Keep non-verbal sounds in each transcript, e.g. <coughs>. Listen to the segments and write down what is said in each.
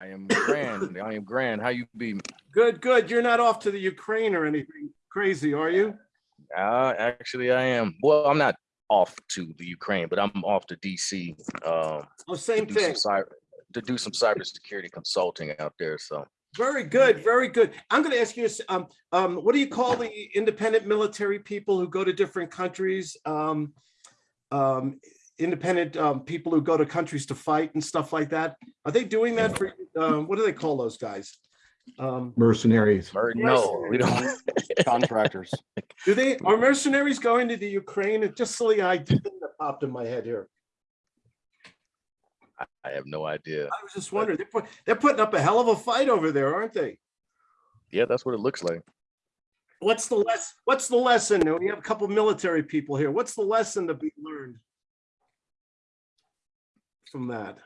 I am grand. I am grand. How you be? Good, good. You're not off to the Ukraine or anything crazy, are you? Uh, actually, I am. Well, I'm not off to the Ukraine, but I'm off to DC. Um, Oh, same do thing. cyber to do some cybersecurity consulting out there. So Very good, very good. I'm going to ask you, um, um, what do you call the independent military people who go to different countries? Um, um, independent, um, people who go to countries to fight and stuff like that? Are they doing that for, um, what do they call those guys? Um, mercenaries. or no, we don't. Contractors. do they, are mercenaries going to the Ukraine? It just silly idea that popped in my head here. I have no idea. I was just wondering, they're, put, they're putting up a hell of a fight over there, aren't they? Yeah, that's what it looks like. What's the less, what's the lesson? We have a couple military people here. What's the lesson to be learned? From that?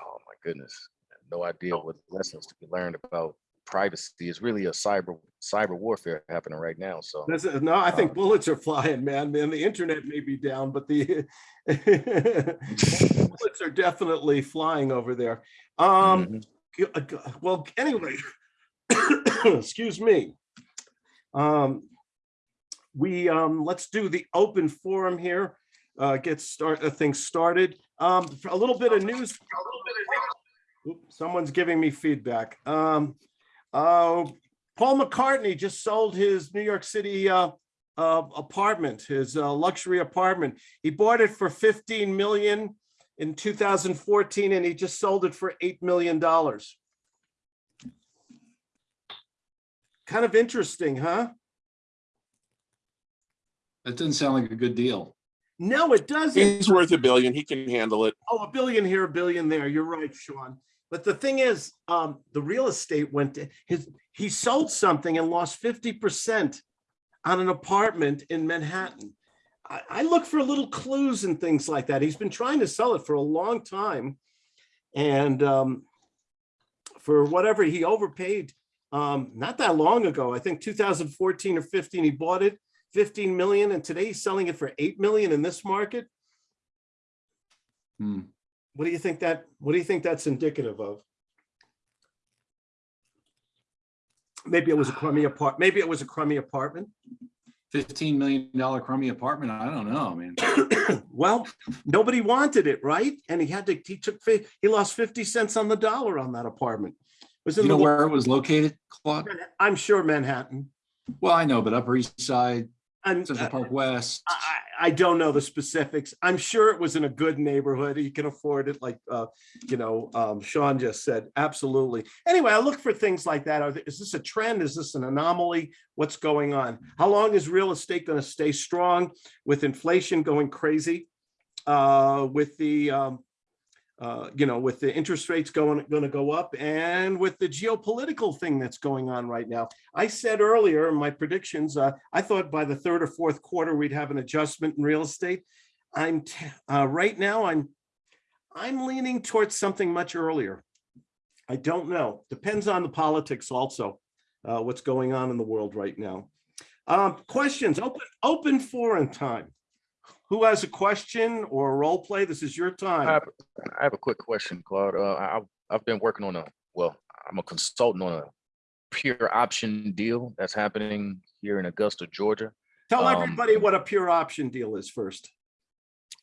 Oh my goodness, no idea what lessons to be learned about privacy. It's really a cyber cyber warfare happening right now. So That's. No, I think bullets are flying, man. Man, the internet may be down, but the <laughs> bullets are definitely flying over there. Um, g- uh, g- well, anyway, <coughs> excuse me. Um, we, um, let's do the open forum here, uh, get start, uh, things started. Um, a little bit of news. Oop, Someone's giving me feedback. Um, uh, Paul McCartney just sold his New York City, uh, uh, apartment, his, uh, luxury apartment. He bought it for 15 million in 2014 and he just sold it for $8 million. Kind of interesting, huh? That doesn't sound like a good deal. No, it doesn't. He's worth a billion. He can handle it. Oh, a billion here, a billion there. You're right, Sean. But the thing is, um, the real estate went to his, he sold something and lost 50% on an apartment in Manhattan. I, I look for little clues and things like that. He's been trying to sell it for a long time. And um, for whatever he overpaid, um, not that long ago, I think 2014 or 15, he bought it 15 million and today he's selling it for 8 million in this market. Hmm. What do you think that, what do you think that's indicative of? Maybe it was a crummy <sighs> apart, maybe it was a crummy apartment. Fifteen million dollar crummy apartment. I don't know, man. <coughs> Well, nobody wanted it, right? And he had to, he took, he lost 50 cents on the dollar on that apartment. Was in You know where it was located, Claude? I'm sure Manhattan. Well, I know, but Upper East Side, And Central Park West. I, I don't know the specifics. I'm sure it was in a good neighborhood. You can afford it like, uh, you know, um, Sean just said, absolutely. Anyway, I look for things like that. Are Is this a trend? Is this an anomaly? What's going on? How long is real estate going to stay strong with inflation going crazy? Uh, with the, um, uh, you know, with the interest rates going, going to go up and with the geopolitical thing that's going on right now. I said earlier in my predictions, uh, I thought by the third or fourth quarter, we'd have an adjustment in real estate. I'm, uh, right now, I'm, I'm leaning towards something much earlier. I don't know. Depends on the politics also, uh, what's going on in the world right now. Um, questions, open, open forum time. Who has a question or a role play? This is your I time. have, I have a quick question, Claude. Uh, I, I've- I've been working on a, well, I'm a consultant on a pure option deal that's happening here in Augusta, Georgia. Tell um, everybody what a pure option deal is first.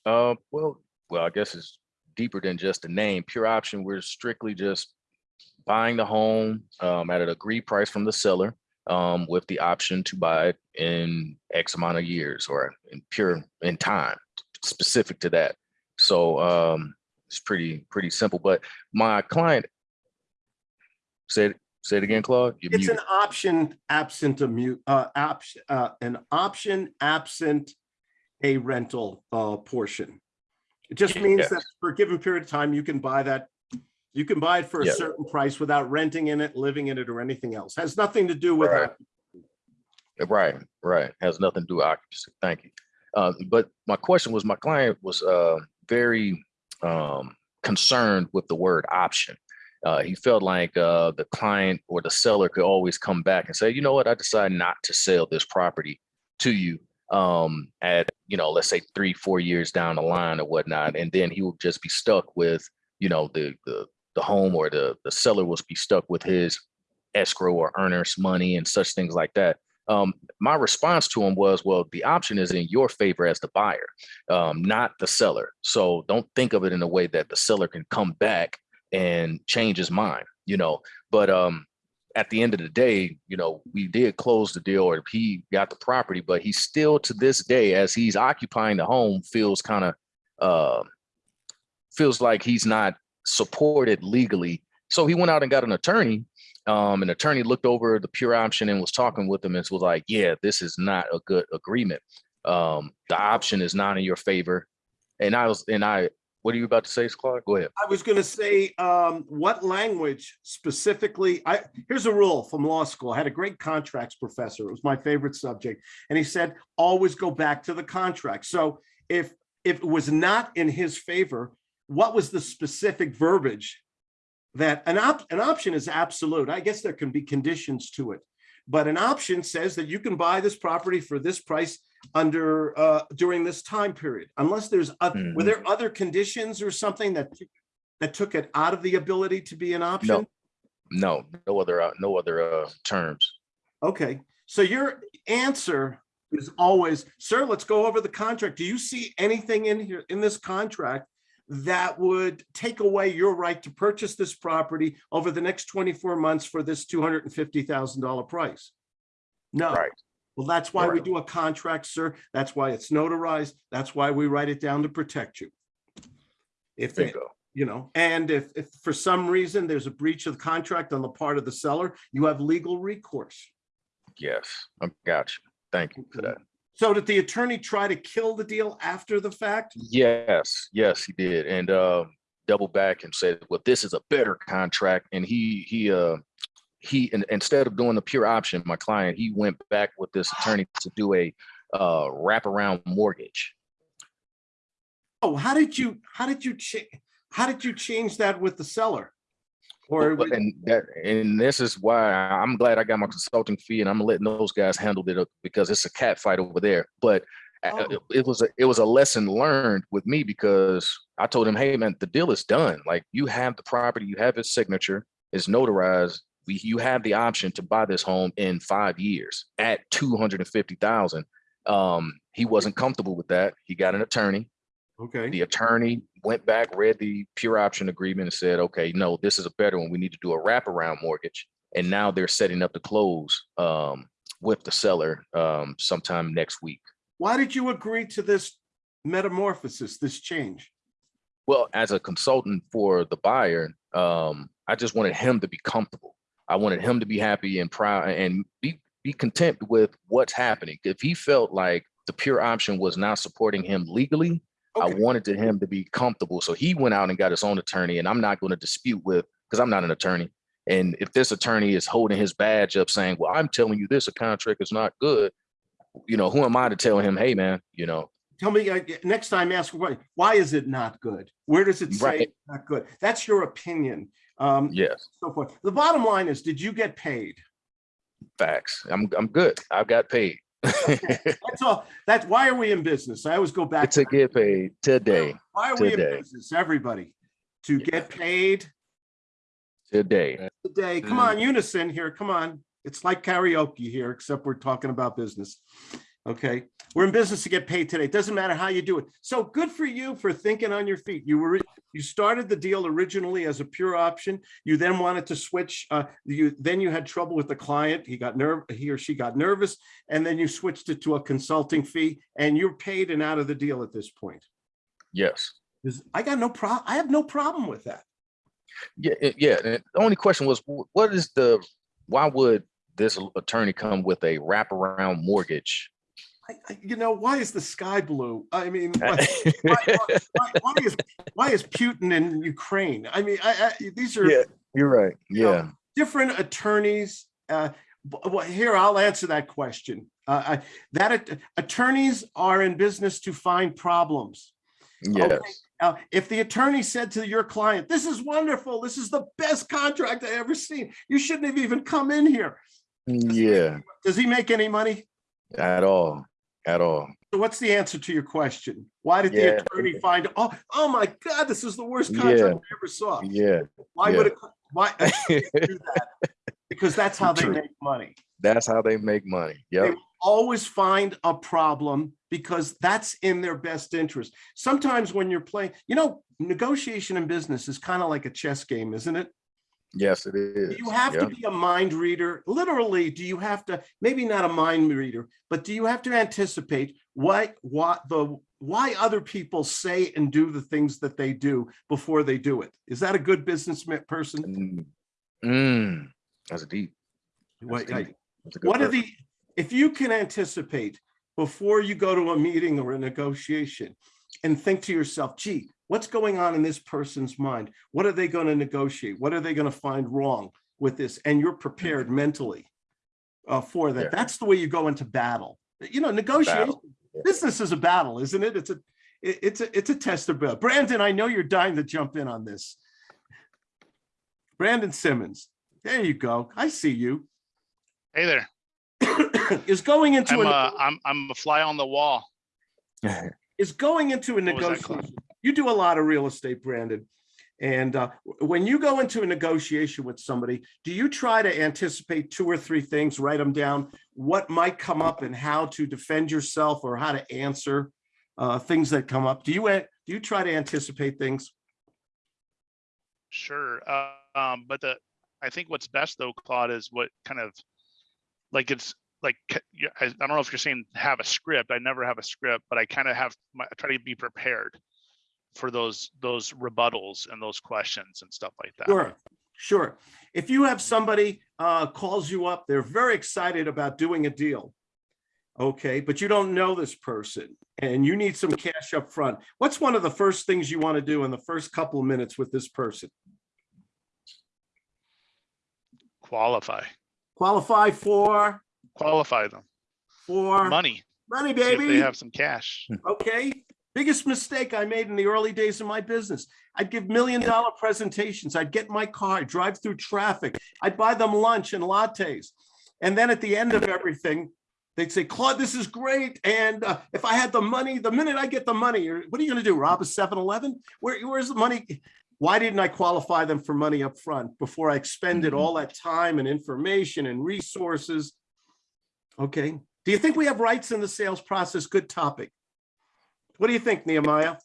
Uh, well, well, I guess it's deeper than just a name. Pure option, we're strictly just buying the home um, at an agreed price from the seller um, with the option to buy it in X amount of years or in pure in time, specific to that. So um, it's pretty pretty simple. But my client said, say it again, Claude. You're It's an option absent a mute, uh, option, uh, an option absent a rental, uh, portion. It just means Yes. that for a given period of time, you can buy that, you can buy it for a Yeah. certain price without renting in it, living in it, or anything else. Has nothing to do with, Right. Right, right. Has nothing to do with occupancy. Thank you. Uh, but my question was, my client was uh, very um, concerned with the word option. Uh, he felt like uh, the client or the seller could always come back and say, you know what, I decided not to sell this property to you um, at, you know, let's say three, four years down the line or whatnot. And then he would just be stuck with, you know, the, the the home or the, the seller will be stuck with his escrow or earnest money and such things like that. Um, my response to him was, well, the option is in your favor as the buyer, um, not the seller. So don't think of it in a way that the seller can come back and change his mind, you know, but, um, at the end of the day, you know, we did close the deal or he got the property, but he still to this day, as he's occupying the home, feels kind of, uh, feels like he's not supported legally. So he went out and got an attorney. Um, an attorney looked over the pure option and was talking with them and was like, yeah, this is not a good agreement. Um, the option is not in your favor. And I was, and I, what are you about to say, Clark? Go ahead. I was gonna say, um, what language specifically, I, here's a rule from law school. I had a great contracts professor. It was my favorite subject. And he said, always go back to the contract. So if, if it was not in his favor, what was the specific verbiage? That an op, an option is absolute. I guess there can be conditions to it. But an option says that you can buy this property for this price under, uh, during this time period, unless there's, oth- were Mhm. there other conditions or something that, that took it out of the ability to be an option? No, no other, uh, no other, uh, terms. Okay, so your answer is always, sir, let's go over the contract. Do you see anything in here, in this contract that would take away your right to purchase this property over the next twenty-four months for this two hundred and fifty thousand dollar price? No. Right. Well, that's why we do a contract, sir. That's why it's notarized. That's why we write it down to protect you. If, they- Bingo. you know, and if, if for some reason there's a breach of contract on the part of the seller, you have legal recourse. Yes, I got you. Thank you for that. So did the attorney try to kill the deal after the fact? Yes, yes, he did. And uh doubled back and said, well, this is a better contract. And he he uh he in- instead of doing the pure option, my client, he went back with this attorney to do a uh wraparound mortgage. Oh, how did you, how did you how did you change that with the seller? Or, But- And that and this is why I'm glad I got my consulting fee and I'm letting those guys handle it because it's a cat fight over there. But uh, Oh. it was a it was a lesson learned with me because I told him, hey man, the deal is done. Like you have the property, you have his signature, it's notarized. We you have the option to buy this home in five years at two hundred and fifty thousand. Um, he wasn't comfortable with that. He got an attorney. Okay, The attorney went back, read the pure option agreement and said, okay, no, this is a better one. We need to do a wraparound mortgage. And now they're setting up the close um, with the seller um, sometime next week. why did you agree to this metamorphosis, this change? Well, as a consultant for the buyer, um, I just wanted him to be comfortable. I wanted him to be happy and proud and be, be content with what's happening. If he felt like the pure option was not supporting him legally, I wanted to him to be comfortable. So he went out and got his own attorney and I'm not going to dispute with, because I'm not an attorney. And if this attorney is holding his badge up saying, well, I'm telling you this, a contract is not good. You know, who am I to tell him, hey, man, you know, Tell me, uh, next time, ask why, why is it not good? Where does it say Right. it's not good? That's your opinion. Um, yes, so forth. The bottom line is, did you get paid? facts. I'm, I'm good. I've got paid. <laughs> That's all. That's, why are we in business? I always go back. to get paid today, Why are we in business, everybody? To get paid today. today. Come mm. on, unison here, come on. It's like karaoke here, except we're talking about business. Okay, we're in business to get paid today. It Doesn't matter how you do it. So good for you for thinking on your feet. You were, you started the deal originally as a pure option. You then wanted to switch, uh, you, then you had trouble with the client. He got nerve, he or she got nervous, and then you switched it to a consulting fee and you're paid and out of the deal at this point. Yes. I got no prob, I have no problem with that. Yeah, yeah. and The only question was, what is the, why would this attorney come with a wraparound mortgage? I, I, you know, why is the sky blue? I mean, <laughs> why, why, why, why is why is Putin in Ukraine? I mean, I, these are Yeah. You're right. you know, Yeah. different attorneys. Uh, well, here I'll answer that question. Uh, I, that attorneys are in business to find problems. Yes. Uh, if the attorney said to your client, "This is wonderful. This is the best contract I ever seen," you shouldn't have even come in here. Yeah. Does he make any money? At all. At all. So what's the answer to your question? Why did the attorney find, oh, oh my God, this is the worst Yeah. contract I ever saw? Yeah, Why yeah. would it, why? <laughs> do that? Because that's how they make money. that's how they make money. Yep. Always find a problem because that's in their best interest. Sometimes when you're playing, you know, negotiation in business is kind of like a chess game, isn't it? Yes, it is. You have to be a mind reader. Literally, do you have to, maybe not a mind reader, but do you have to anticipate what, what the, why other people say and do the things that they do before they do it? Is that a good business person? Mm, Mm, that's deep. What, deep. That's what are the, if you can anticipate before you go to a meeting or a negotiation and think to yourself, gee, what's going on in this person's mind? What are they going to negotiate? What are they going to find wrong with this? And you're prepared mentally uh, for Yeah. that. That's the way you go into battle. You know, negotiation, Yeah. business is a battle, isn't it? It's a, it- it's a, it's a test of battle. Brandon, I know you're dying to jump in on this. Brandon Simmons, there you go. I see you. Hey there. <coughs> is going into I'm a uh, I'm I'm a fly on the wall. <laughs> is going into a What was that, Claude? negotiation. You do a lot of real estate, Brandon. And uh, when you go into a negotiation with somebody, do you try to anticipate two or three things, write them down, what might come up and how to defend yourself or how to answer uh, things that come up? Do you, do you try to anticipate things? Sure. Uh, um, but the I think what's best though, Claude, is what kind of like it's like I, I don't know if you're saying have a script. I never have a script, but I kind of have my, I try to be prepared for those those rebuttals and those questions and stuff like that. Sure, sure. If you have somebody uh, calls you up, they're very excited about doing a deal. Okay, but you don't know this person and you need some cash up front. What's one of the first things you want to do in the first couple of minutes with this person? Qualify. Qualify for, Qualify them. for Money. money, baby. if they have some cash. Okay, biggest mistake I made in the early days of my business. I'd give million dollar presentations. I'd get in my car, drive through traffic. I'd buy them lunch and lattes. And then at the end of everything, they'd say, Claude, this is great. And uh, if I had the money, the minute I get the money, or what are you gonna do? Rob a 7-Eleven? Where, where's the money? Why didn't I qualify them for money up front before I expended Mhm. all that time and information and resources? Okay, do you think we have rights in the sales process? Good topic. What do you think, Nehemiah?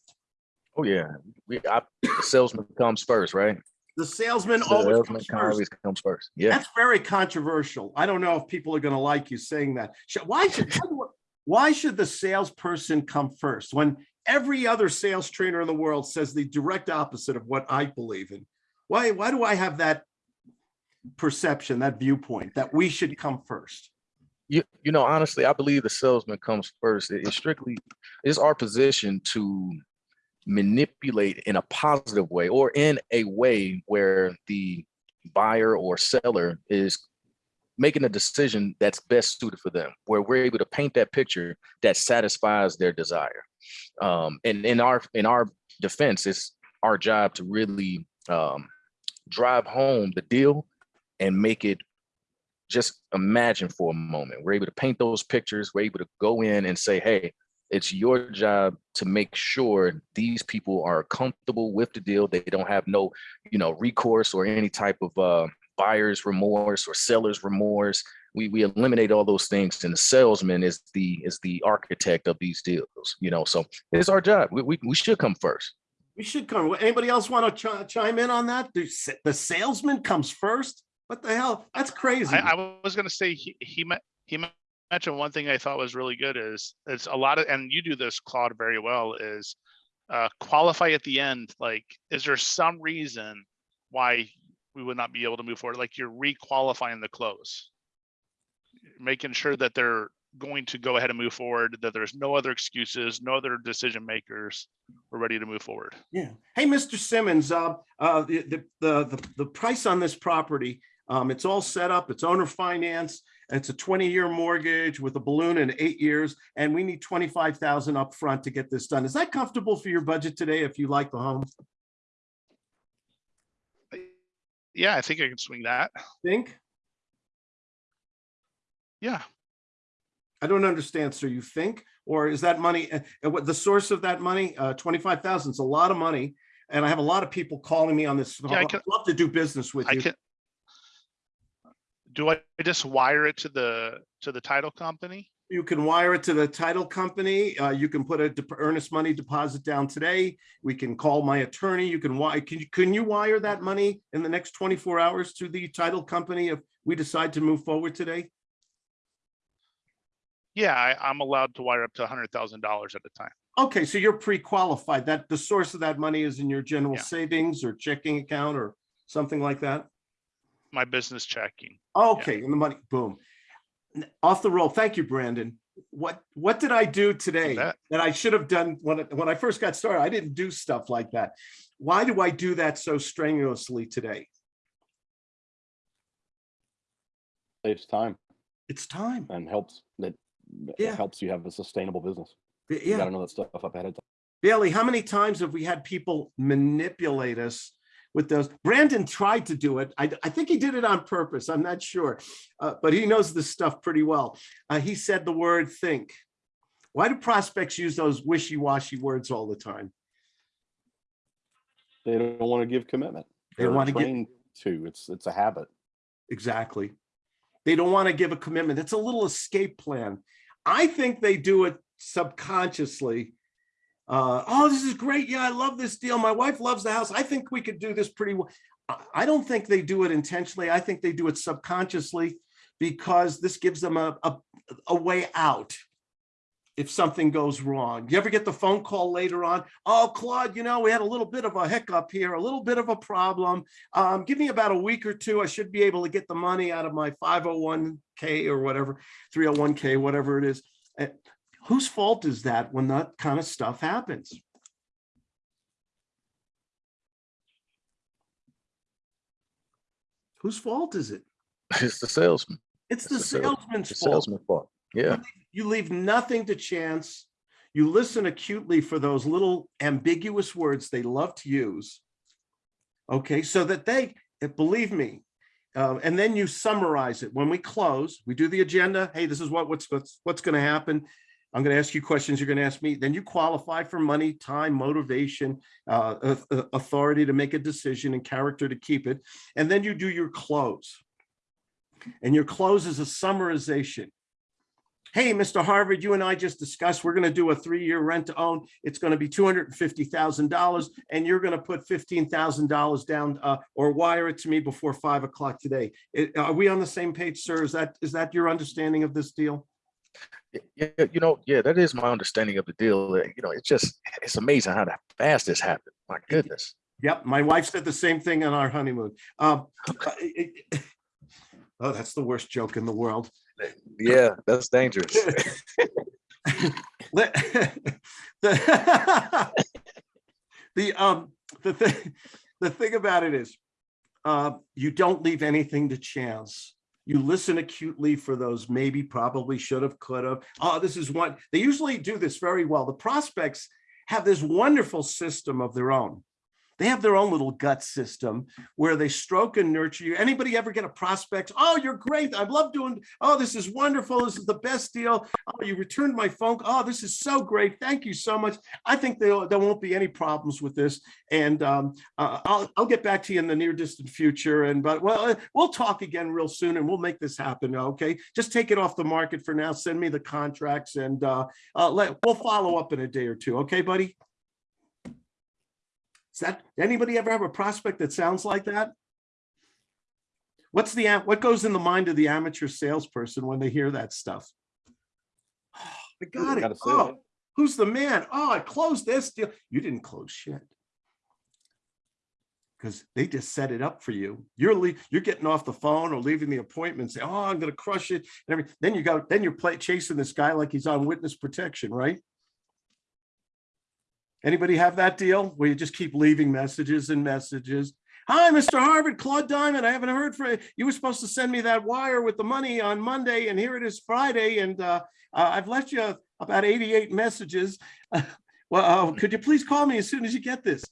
Oh, yeah. We, I, the salesman comes first, right? The salesman always Salesman comes first. always comes first. Yeah. That's very controversial. I don't know if people are gonna like you saying that. Why should, why should the salesperson come first when every other sales trainer in the world says the direct opposite of what I believe in? Why, why do I have that perception, that viewpoint, that we should come first? You, you know, honestly, I believe the salesman comes first. It- It's strictly, it's our position to manipulate in a positive way or in a way where the buyer or seller is making a decision that's best suited for them, where we're able to paint that picture that satisfies their desire. Um, and in our in our defense, it's our job to really um, drive home the deal and make it just imagine for a moment. We're able to paint those pictures. We're able to go in and say, hey, it's your job to make sure these people are comfortable with the deal. They don't have no, you know, recourse or any type of uh, buyer's remorse or seller's remorse. We we eliminate all those things, and the salesman is the is the architect of these deals. You know, so it's our job. We we, we should come first. We should come. Anybody else want to chime in on that? The the salesman comes first? What the hell? That's crazy. I, I was gonna say he he he mentioned one thing I thought was really good is it's a lot of and you do this Claude very well is uh qualify at the end like is there some reason why we would not be able to move forward like you're re-qualifying the close making sure that they're going to go ahead and move forward that there's no other excuses no other decision makers we're ready to move forward Yeah. Hey, Mr. Simmons, uh, uh, the, the, the, the price on this property, um, it's all set up, it's owner finance. It's a twenty-year mortgage with a balloon in eight years, and we need twenty-five thousand upfront to get this done. Is that comfortable for your budget today if you like the home? yeah I think I can swing that Think? yeah I don't understand, sir. You think? Or is that money, uh, what, the source of that money, uh, twenty-five thousand is a lot of money. And I have a lot of people calling me on this. Yeah, I I'd can- love to do business with I you. can. Do I just wire it to the, to the title company? You can wire it to the title company. Uh, you can put a earnest money deposit down today. We can call my attorney. You can wire, can you, can you wire that money in the next twenty-four hours to the title company if we decide to move forward today? Yeah, I, I'm allowed to wire up to a hundred thousand dollars at a time. Okay, so you're pre-qualified. That the source of that money is in your general Yeah. savings or checking account or something like that? My business checking. Okay, and the money, boom. Off the roll. Thank you, Brandon. What, what did I do today bet. that I should have done when, when I first got started? I didn't do stuff like that. Why do I do that so strenuously today? saves time It's time. and helps that Yeah. it helps you have a sustainable business. You Yeah. gotta know that stuff up ahead of time. Bailey, how many times have we had people manipulate us with those? Brandon tried to do it. I, I think he did it on purpose. I'm not sure. Uh, but he knows this stuff pretty well. Uh, he said the word think. Why do prospects use those wishy-washy words all the time? They don't want to give commitment. They They're wanna give- trained To, it's, it's a habit. Exactly. They don't want to give a commitment. It's a little escape plan. I think they do it subconsciously. Uh, oh, this is great. Yeah, I love this deal. My wife loves the house. I think we could do this pretty well. I- don't think they do it intentionally. I think they do it subconsciously because this gives them a, a, a way out if something goes wrong. You ever get the phone call later on? Oh, Claude, you know, we had a little bit of a hiccup here, a little bit of a problem. Um, give me about a week or two. I should be able to get the money out of my 501k or whatever, 301k, whatever it is. Whose fault is that when that kind of stuff happens? Whose fault is it? It's the salesman, It's the It's the sales- salesman's fault. salesman fault. Yeah, You leave nothing to chance. You listen acutely for those little ambiguous words they love to use. Okay, so that they, believe me, uh, and then you summarize it. When we close, we do the agenda. Hey, this is what, what's, what's, what's gonna happen. I'm gonna ask you questions, you're gonna ask me, then you qualify for money, time, motivation, uh, au- au- authority to make a decision and character to keep it. And then you do your close. And your close is a summarization hey, Mr. Harvard, you and I just discussed, we're gonna do a three-year rent to own. It's gonna be two hundred and you're gonna put fifteen thousand dollars down uh, or wire it to me before five o'clock today. It- Are we on the same page, sir? Is that, is that your understanding of this deal? You know, yeah, that is my understanding of the deal. You know, it's just, it's amazing how that fast this happened. My goodness. Yep, my wife said the same thing on our honeymoon. Um, uh, <laughs> Oh, that's the worst joke in the world. Yeah, that's dangerous. <laughs> The <laughs> the um the thing the thing about it is uh you don't leave anything to chance you listen acutely for those maybe probably should have could have. Oh this is one they usually do this very well. The prospects have this wonderful system of their own they have their own little gut system where they stroke and nurture you. Anybody ever get a prospect? Oh, you're great. I love doing, oh, this is wonderful. This is the best deal. Oh, you returned my phone. Oh, this is so great. Thank you so much. I think there, won't be any problems with this. And um, uh, I'll, I'll get back to you in the near distant future. And, but well, uh, we'll talk again real soon and we'll make this happen. Okay. Just take it off the market for now. Send me the contracts and uh, uh, let, we'll follow up in a day or two. Okay, buddy? Is that, anybody ever have a prospect that sounds like that? What's the, what goes in the mind of the amateur salesperson when they hear that stuff? Oh, I got it. Oh, it. who's the man? Oh, I closed this deal. You didn't close shit. Because they just set it up for you. You're you're getting off the phone or leaving the appointment, say, oh, I'm gonna crush it. And everything. Then you go, then you're play chasing this guy like he's on witness protection, right? Anybody have that deal where you just keep leaving messages and messages? Hi, Mr. Harvard, Claude Diamond. I haven't heard from you. You were supposed to send me that wire with the money on Monday and here it is Friday. And uh, uh, I've left you about 88 messages. <laughs> Well, uh, could you please call me as soon as you get this?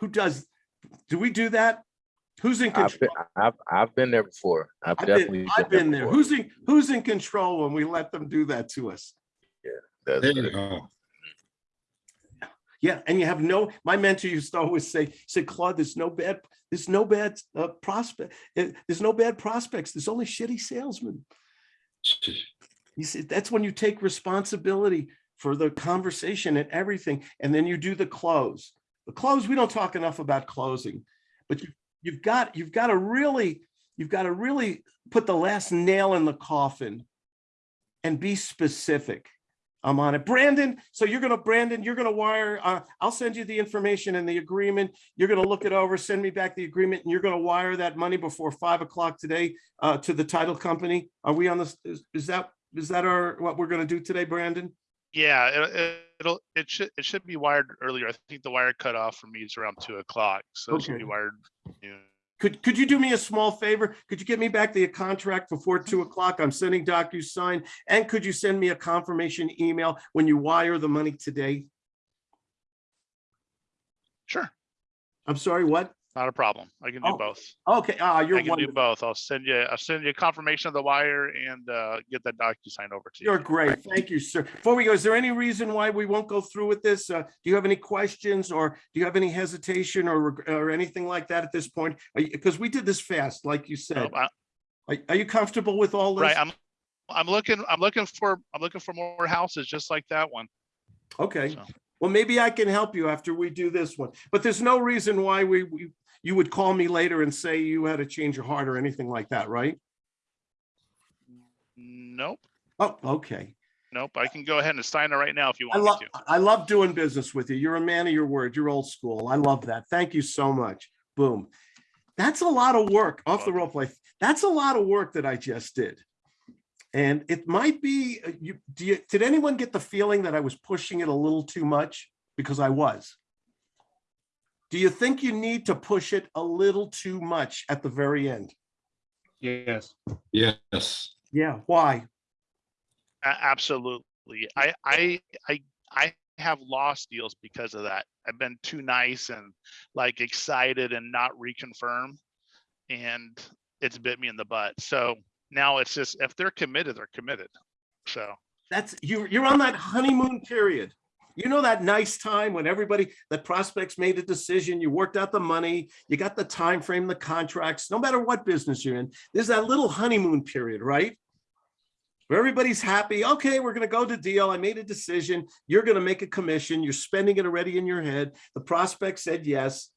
Who does, do we do that? Who's in I've been, control? I've, I've been there before. I've I've definitely. been, I've been there. before. Who's in, who's in control when we let them do that to us? That's There you go. Yeah, and you have no, my mentor used to always say, said, Claude, there's no bad, there's no bad uh, prospect. uh, There's no bad prospects. There's only shitty salesmen. <laughs> You see, that's when you take responsibility for the conversation and everything, and then you do the close. The close, we don't talk enough about closing, but you, you've got, you've got to really, you've got to really put the last nail in the coffin and be specific. I'm on it. Brandon, so you're gonna, Brandon, you're gonna wire, uh, I'll send you the information and the agreement. You're gonna look it over, send me back the agreement, and you're gonna wire that money before five o'clock today uh, to the title company. Are we on this, is, is that, is that our, what we're gonna do today, Brandon? Yeah, it- it, it'll, it should, it should be wired earlier. I think the wire cutoff for me is around two o'clock, so it should be wired. noon. Could, could you do me a small favor? Could you get me back the contract before two mm-hmm. o'clock? I'm sending DocuSign. And could you send me a confirmation email when you wire the money today? Sure, I'm sorry, what? Not a problem. I can do Oh, both. Okay, ah, you're I can do wonderful. both. I'll send you, I'll send you a confirmation of the wire and uh, get that DocuSign over to you. You're great. Thank you, sir. Before we go, is there any reason why we won't go through with this? Uh, do you have any questions or do you have any hesitation or, reg- or anything like that at this point? Because we did this fast, like you said. I- Are, are you comfortable with all this? Right, I'm, I'm looking, I'm looking for, I'm looking for more houses just like that one. Okay, so. well, maybe I can help you after we do this one, but there's no reason why we, we, you would call me later and say you had to change your heart or anything like that, right? Nope, Oh, okay. nope. I can go ahead and sign it right now if you I want love, me to. I love doing business with you. You're a man of your word. You're old school. I love that. Thank you so much. Boom. That's a lot of work off the rope play. That's a lot of work that I just did. And it might be, uh, you, do you, did anyone get the feeling that I was pushing it a little too much? Because I was. Do you think you need to push it a little too much at the very end? Yes. Yes. Yeah, why? A- Absolutely. I, I, I, I have lost deals because of that. I've been too nice and like excited and not reconfirm. And it's bit me in the butt. So now it's just, if they're committed, they're committed. So, That's, you, you're on that honeymoon period. You know that nice time when everybody, the prospects made a decision, you worked out the money, you got the time frame, the contracts, no matter what business you're in, there's that little honeymoon period, right? Where everybody's happy, okay, we're gonna go to deal, I made a decision, you're gonna make a commission, you're spending it already in your head, the prospect said yes.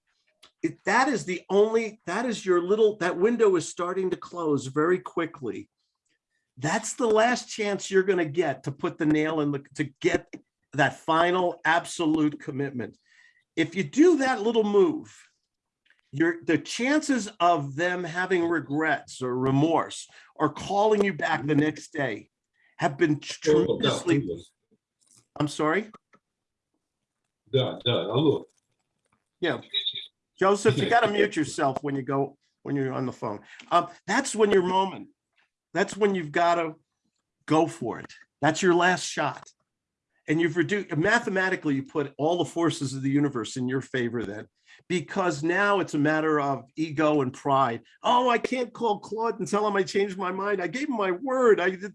That is the only, that is your little, that window is starting to close very quickly that's the last chance you're going to get to put the nail in the, to get that final absolute commitment. If you do that little move, your, the chances of them having regrets or remorse or calling you back the next day have been Oh, да, tremendously, Louis. I'm sorry? Да, да, алло. Yeah. Joseph, you got to mute <laughs> yourself when you go, when you're on the phone. Um, that's when your moment. That's when you've got to go for it. That's your last shot. And you've reduced, mathematically, you put all the forces of the universe in your favor then. Because now it's a matter of ego and pride. Oh, I can't call Claude and tell him I changed my mind. I gave him my word. I did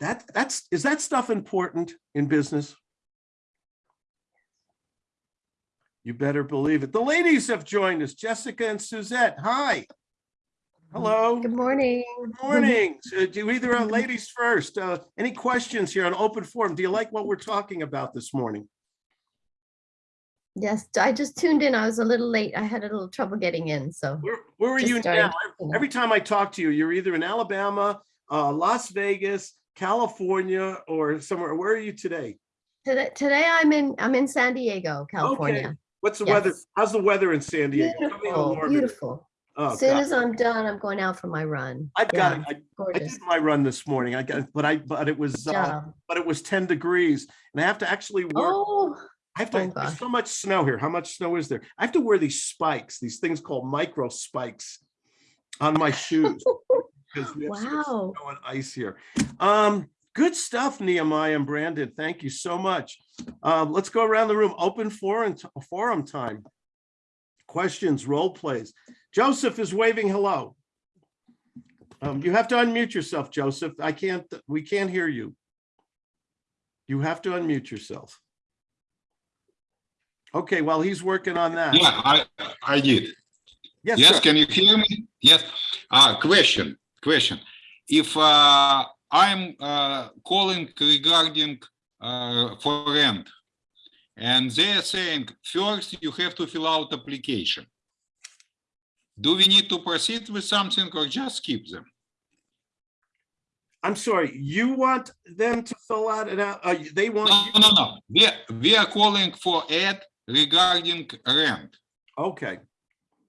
that. That's, is that stuff important in business? You better believe it. The ladies have joined us, Jessica and Suzette. Hi. Hello. Good morning. Good morning. So Do either uh, ladies first. Uh, Any questions here on open forum? Do you like what we're talking about this morning? Yes, I just tuned in. I was a little late. I had a little trouble getting in, so. Where, where are you now? to. Every time I talk to you, you're either in Alabama, uh, Las Vegas, California, or somewhere. Where are you today? Today, today I'm in, I'm in San Diego, California. Okay. What's the weather? How's the weather in San Diego? Tell me a little Beautiful, beautiful. Oh, As soon God. as I'm done, I'm going out for my run. I've got Yeah, it. I- I did my run this morning. I got, but I, but it was, uh, but it was ten degrees and I have to actually work. Oh, I have oh to, there's so much snow here. How much snow is there? I have to wear these spikes, these things called micro spikes on my shoes. <laughs> because we have so much Wow. Snow and ice here. Um, good stuff, Nehemiah and Brandon. Thank you so much. Um, let's go around the room. Open forum, forum time. Questions, role plays. Joseph is waving hello. Um, you have to unmute yourself, Joseph. I can't, we can't hear you. You have to unmute yourself. Okay, while he's working on that. Yeah, I, I did. Yes, Yes, sir. can you hear me? Yes. Uh, question, question. If, uh, I'm, uh, calling regarding, uh, for rent. And they're saying, first you have to fill out application. Do we need to proceed with something or just keep them? I'm sorry, you want them to fill out an, out- uh, they want, No, no, no. We, are- we are calling for ad regarding rent. okay,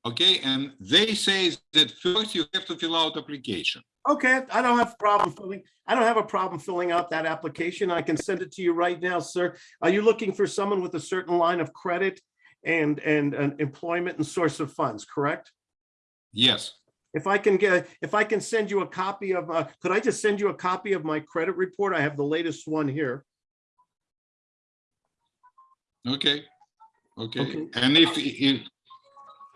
Okay, and they say that first you have to fill out application. okay, I don't have a problem filling, I don't have a problem filling out that application. I can send it to you right now, sir. Are you looking for someone with a certain line of credit and, and, and employment and source of funds, correct? Yes. If I can get, if I can send you a copy of, uh, could I just send you a copy of my credit report? I have the latest one here. Okay, okay, Okay. and if, if,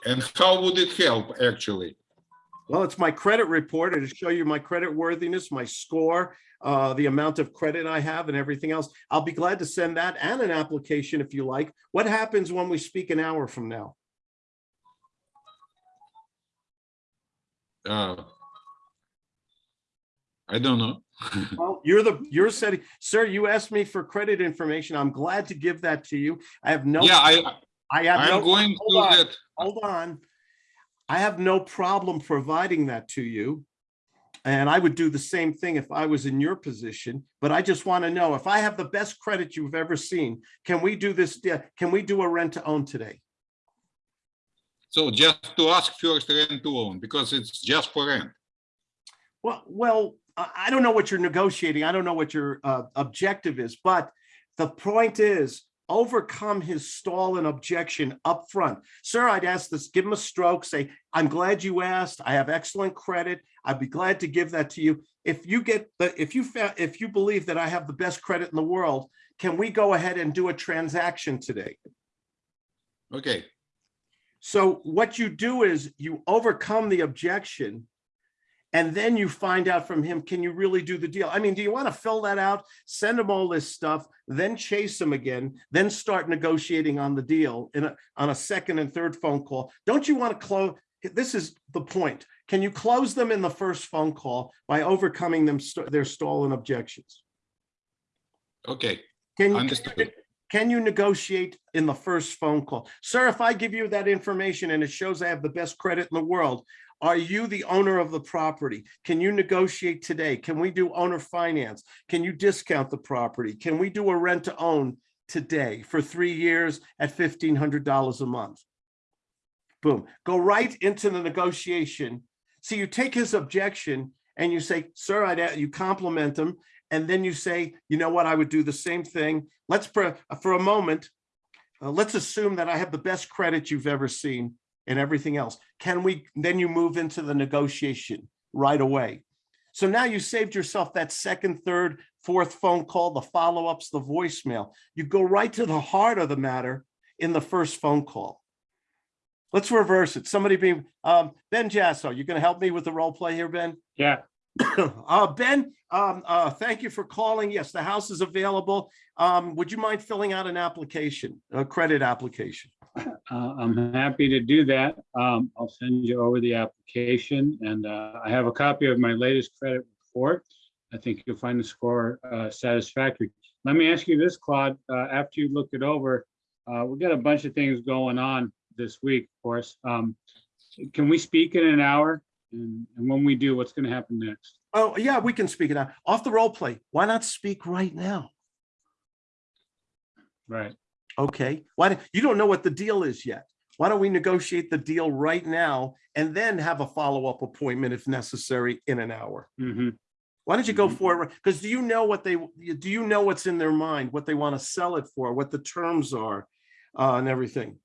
and how would it help, actually? Well, it's my credit report. It'll show you my credit worthiness, my score, uh, the amount of credit I have and everything else. I'll be glad to send that and an application if you like. What happens when we speak an hour from now? Uh, I don't know. <laughs> Well, you're the, you're setting, sir, you asked me for credit information. I'm glad to give that to you. I have no, Yeah, I, I have I'm no, going hold to on. that, hold on. I have no problem providing that to you. And I would do the same thing if I was in your position, but I just want to know if I have the best credit you've ever seen, can we do this? Can we do a rent to own today? So just to ask first rent to own, because it's just for rent. Well, well, I, don't know what you're negotiating. I don't know what your uh, objective is, but the point is overcome his stall and objection up front. Sir, I'd ask this, give him a stroke, say, I'm glad you asked. I have excellent credit. I'd be glad to give that to you. If you get the, if you found, if you believe that I have the best credit in the world, can we go ahead and do a transaction today? Okay, So what you do is you overcome the objection. And then you find out from him, can you really do the deal? I mean, do you want to fill that out, send him all this stuff, then chase him again, then start negotiating on the deal in a, on a second and third phone call? Don't you want to close? This is the point. Can you close them in the first phone call by overcoming them, st- their stall and objections? okay, Can you? understood. Can you negotiate in the first phone call? Sir, if I give you that information and it shows I have the best credit in the world, are you the owner of the property? Can you negotiate today? Can we do owner finance? Can you discount the property? Can we do a rent to own today for three years at fifteen hundred dollars a month? Boom, go right into the negotiation. So you take his objection and you say, sir, I'd, you compliment him and then you say, you know what, I would do the same thing. Let's, for, for a moment, uh, let's assume that I have the best credit you've ever seen and everything else. Can we, then you move into the negotiation right away. So now you saved yourself that second, third, fourth phone call, the follow-ups, the voicemail. You go right to the heart of the matter in the first phone call. Let's reverse it. Somebody be, um, Ben Jasso, you gonna help me with the role play here, Ben? Yeah, <coughs> Uh, Ben, um, uh, thank you for calling. Yes, the house is available. Um, would you mind filling out an application, a credit application? <coughs> Uh, I'm happy to do that. Um, I'll send you over the application and, uh, I have a copy of my latest credit report. I think you'll find the score, uh, satisfactory. Let me ask you this, Claude, uh, after you look it over, uh, we got a bunch of things going on this week, of course. Um, can we speak in an hour? And, and when we do, what's gonna happen next? Oh, yeah, we can speak it out. Off the role play. Why not speak right now? Right. Okay, why, don't- you don't know what the deal is yet. Why don't we negotiate the deal right now and then have a follow-up appointment if necessary in an hour? hmm Why don't you go for it? Because do you know what they, do you know what's in their mind, what they want to sell it for, what the terms are uh, and everything?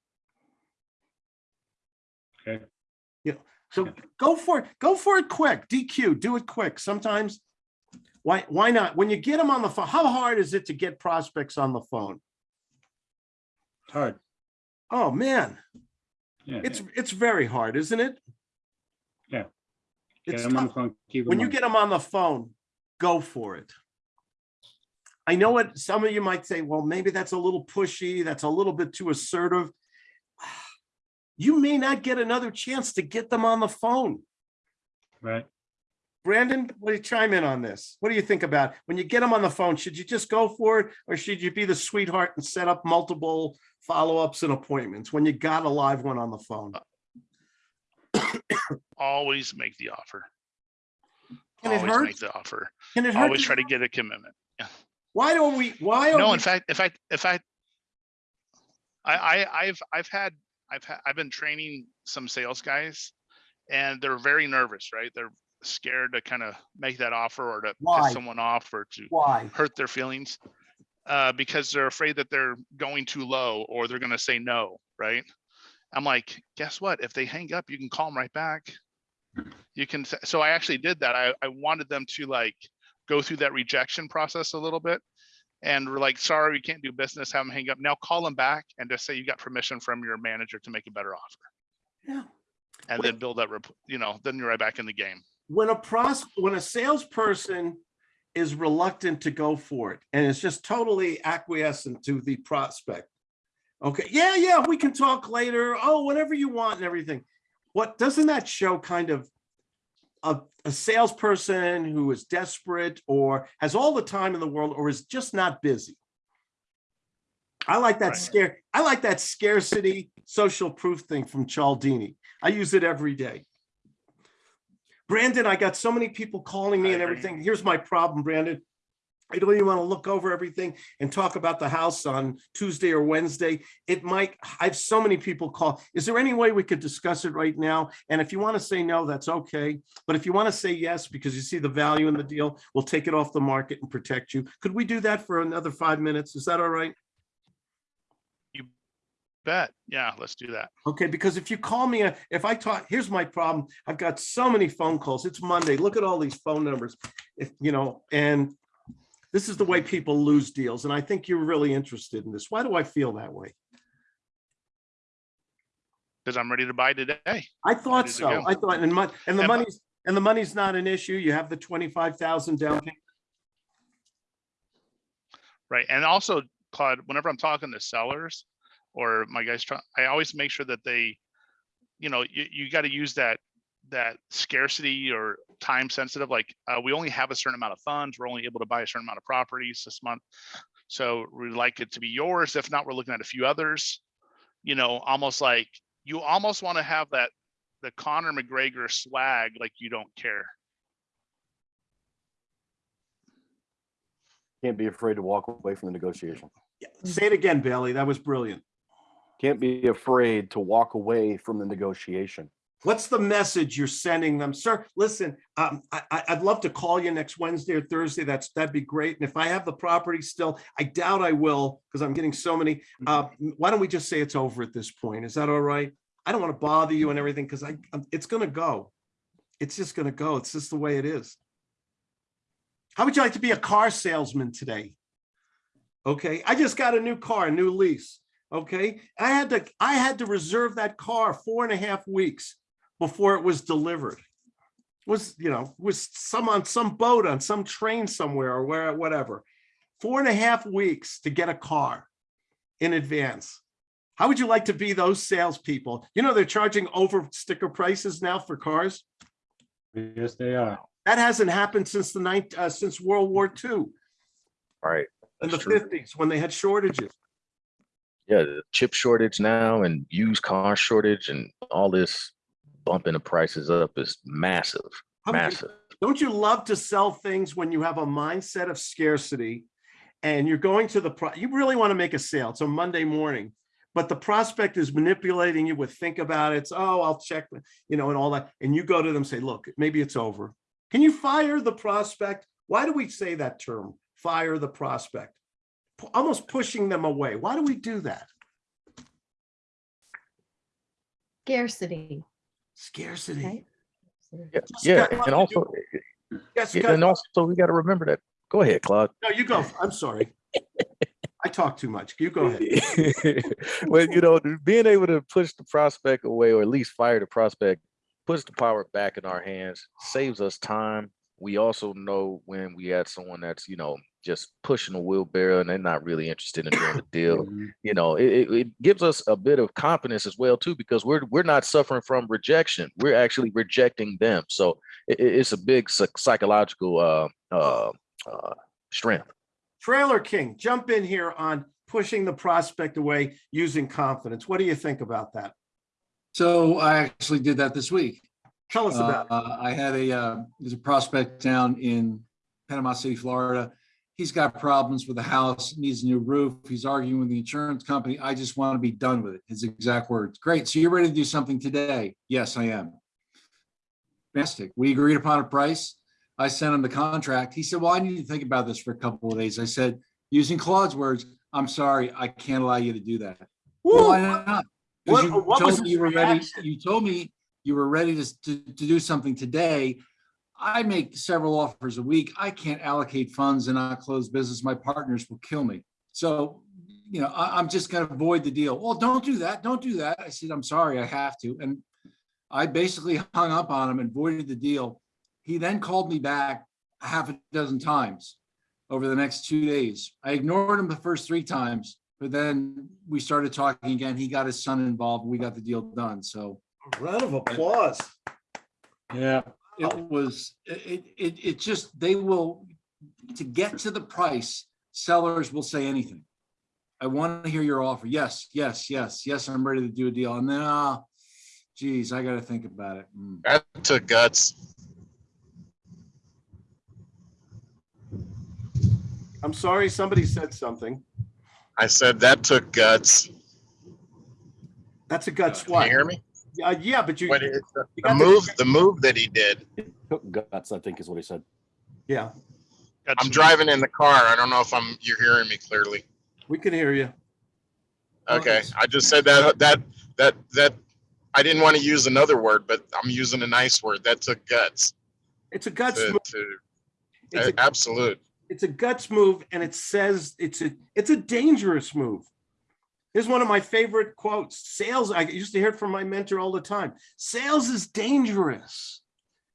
Okay. Yeah, so go for it, go for it quick, DQ, do it quick. Sometimes, why, why not? When you get them on the phone, how hard is it to get prospects on the phone? It's hard. Oh, man, Yeah. it's, it's very hard, isn't it? Yeah. It's Get 'em on the tough. phone, When you on. get them on the phone, go for it. I know what some of you might say, well, maybe that's a little pushy, that's a little bit too assertive. You may not get another chance to get them on the phone. Right. Brandon, what do you chime in on this? What do you think about when you get them on the phone? Should you just go for it? Or should you be the sweetheart and set up multiple follow-ups and appointments when you got a live one on the phone? Uh, <coughs> always make the offer. Can it Always hurt? make the offer. Can it hurt? Always try to get a commitment. Why don't we, why? are No, we- in fact, in fact, in fact, I, I, I've, I've had, I've had, I've been training some sales guys and they're very nervous, right? They're scared to kind of make that offer or to Why? piss someone off or to Why? hurt their feelings. Uh, because they're afraid that they're going too low or they're gonna say no, right? I'm like, guess what? If they hang up, you can call them right back. You can, so I actually did that. I, I wanted them to like go through that rejection process a little bit. And we're like, sorry, we can't do business, have them hang up. Now call them back and just say you got permission from your manager to make a better offer. Yeah. And then build that, you know, then you're right back in the game. when a pros, when a salesperson is reluctant to go for it and is just totally acquiescent to the prospect. Okay, yeah, yeah, we can talk later. Oh, whatever you want and everything. What, doesn't that show kind of a, a salesperson who is desperate or has all the time in the world or is just not busy? I like that Right. scare, I like that scarcity social proof thing from Cialdini. I use it every day. Brandon, I got so many people calling me I and everything. Here's my problem, Brandon. I don't even want to look over everything and talk about the house on Tuesday or Wednesday. It might, I have so many people call. Is there any way we could discuss it right now? And if you want to say no, that's okay. But if you want to say yes, because you see the value in the deal, we'll take it off the market and protect you. Could we do that for another five minutes? Is that all right? You bet, yeah, let's do that. Okay, because if you call me, uh, if I talk, here's my problem. I've got so many phone calls. It's Monday. Look at all these phone numbers. If, you know, and this is the way people lose deals. And I think you're really interested in this. Why do I feel that way? Because I'm ready to buy today. I thought so. go. I thought, and mon, and the And my- money's, and the money's not an issue. You have the twenty-five thousand down payment. Right, and also Claude, whenever I'm talking to sellers or my guys try, I always make sure that they, you know, you, you gotta use that, that scarcity or time sensitive, like, uh, we only have a certain amount of funds, we're only able to buy a certain amount of properties this month. So we'd like it to be yours. If not, we're looking at a few others. You know, almost like, you almost wanna have that, the Conor McGregor swag, like you don't care. Can't be afraid to walk away from the negotiation. Yeah, Say it again, Bailey. That was brilliant. Can't be afraid to walk away from the negotiation. What's the message you're sending them? Sir, listen, um, I, I, I'd love to call you next Wednesday or Thursday. That's, that'd be great. And if I have the property still, I doubt I will, because I'm getting so many. Uh, why don't we just say it's over at this point? Is that all right? I don't want to bother you and everything, because I, I'm- it's gonna go. It's just gonna go. It's just the way it is. How would you like to be a car salesman today? Okay, I just got a new car, a new lease. Okay, I had to, I had to reserve that car four and a half weeks before it was delivered. Was, you know, was some on some boat on some train somewhere or where, whatever. Four and a half weeks to get a car in advance. How would you like to be those salespeople? You know, they're charging over sticker prices now for cars. Yes, they are. That hasn't happened since the ninth, uh, since World War II Right. in the true. fifties when they had shortages. Yeah, the chip shortage now and used car shortage and all this bumping the prices up is massive, How would you- massive. Don't you love to sell things when you have a mindset of scarcity and you're going to the, pro you really want to make a sale. It's a Monday morning, but the prospect is manipulating you with think about it. It's, oh, I'll check, you know, and all that. And you go to them, say, look, maybe it's over. Can you fire the prospect? Why do we say that term? Fire the prospect? Pu- Almost pushing them away. Why do we do that? Scarcity. Scarcity. Right. Yeah, Just yeah, and also, Yes, yeah, and also we got to remember that. Go ahead, Claude. no, you go. I'm sorry. I talk too much. You go ahead. <laughs> well, you know, being able to push the prospect away or at least fire the prospect puts the power back in our hands, saves us time. We also know when we had someone that's, you know, just pushing a wheelbarrow and they're not really interested in doing the <coughs> deal. You know, it, it, it gives us a bit of confidence as well too, because we're we're not suffering from rejection. We're actually rejecting them. So it, it- it's a big psychological uh, uh, uh, strength. Trailer King, jump in here on pushing the prospect away using confidence. What do you think about that? So I actually did that this week. Tell us about it. Uh, I had a, uh, there's a prospect down in Panama City, Florida. He's got problems with the house, needs a new roof. He's arguing with the insurance company. I just want to be done with it. His exact words. Great. So you're ready to do something today? Yes, I am. Fantastic. We agreed upon a price. I sent him the contract. He said, well, I need to think about this for a couple of days. I said, using Claude's words, I'm sorry, I can't allow you to do that. Why not? What- you what told me you were ready, you told me you were ready to, to, to do something today. I make several offers a week. I can't allocate funds and not close business. My partners will kill me. So, you know, I, I'm just gonna avoid the deal. Well, don't do that. Don't do that. I said, I'm sorry, I have to. And I basically hung up on him and voided the deal. He then called me back a half a dozen times over the next two days. I ignored him the first three times, but then we started talking again. He got his son involved. and We got the deal done. So, a Round of applause. yeah, it was, it, it, it just, they will, to get to the price, sellers will say anything. I want to hear your offer. Yes, yes, yes, yes, I'm ready to do a deal. And then, ah, geez, I gotta think about it. Mm. That took guts. I'm sorry, somebody said something. I said that took guts. That's a gut Can you hear me? Uh, yeah, but you, What is the you the got the- move, the move that he did? Took guts, I think is what he said. yeah, Got I'm some- driving in the car. I don't know if I'm, you're hearing me clearly. we can hear you. Okay, I just said that, that, that, that, I didn't want to use another word, but I'm using a nice word. That took guts. It's a guts To, move. to, It's a, absolute. it's a guts move and it says it's a, it's a dangerous move. Here's one of my favorite quotes. Sales, I used to hear it from my mentor all the time. Sales is dangerous.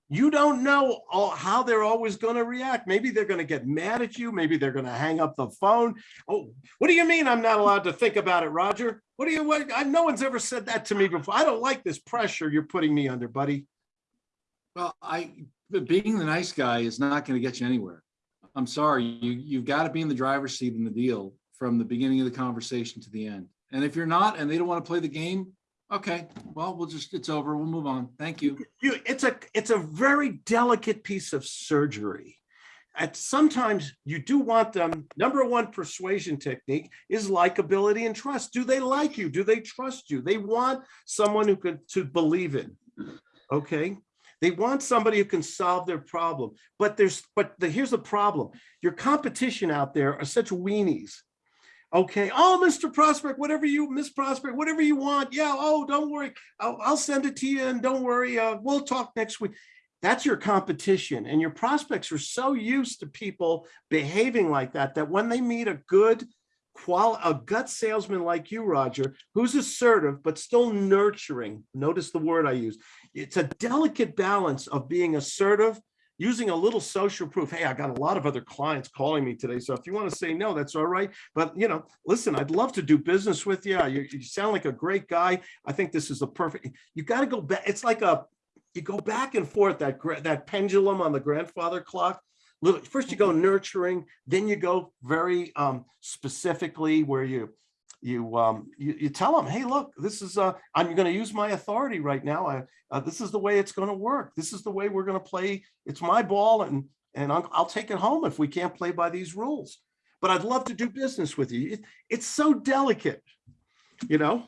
You don't know all- how they're always going to react. Maybe they're going to get mad at you. Maybe they're going to hang up the phone. Oh, what do you mean I'm not allowed to think about it, Roger? What do you, what, I, no one's ever said that to me before. I don't like this pressure you're putting me under, buddy. Well, I, being the nice guy is not gonna get you anywhere. I'm sorry, you, you've got to be in the driver's seat in the deal from the beginning of the conversation to the end. And if you're not, and they don't want to play the game, okay, well, we'll just, it's over, we'll move on. Thank you. you it's a it's a very delicate piece of surgery. And sometimes you do want them number one persuasion technique is likability and trust. Do they like you? Do they trust you? They want someone who could to believe in okay? They want somebody who can solve their problem. But there's but the, here's the problem. Your competition out there are such weenies Okay. Oh, Mr. Prospect, whatever you, Miss Prospect, whatever you want. Yeah. Oh, don't worry. I'll, I'll send it to you and don't worry. Uh, we'll talk next week. That's your competition. And your prospects are so used to people behaving like that, that when they meet a good qual, a gut salesman like you, Roger, who's assertive, but still nurturing. Notice the word I use. It's a delicate balance of being assertive using a little social proof. Hey, I got a lot of other clients calling me today. So if you want to say no, that's all right. But you know, listen, I'd love to do business with you. You, you sound like a great guy. I think this is the perfect, you got to go back. It's like a, you go back and forth, that, that pendulum on the grandfather clock. First you go nurturing, then you go very um, specifically where you, you, um, you, you tell them, hey, look, this is, uh, I'm going to use my authority right now. I, uh, this is the way it's going to work. This is the way we're going to play. It's my ball and, and I'll, I'll take it home if we can't play by these rules. But I'd love to do business with you. It, it's so delicate, you know?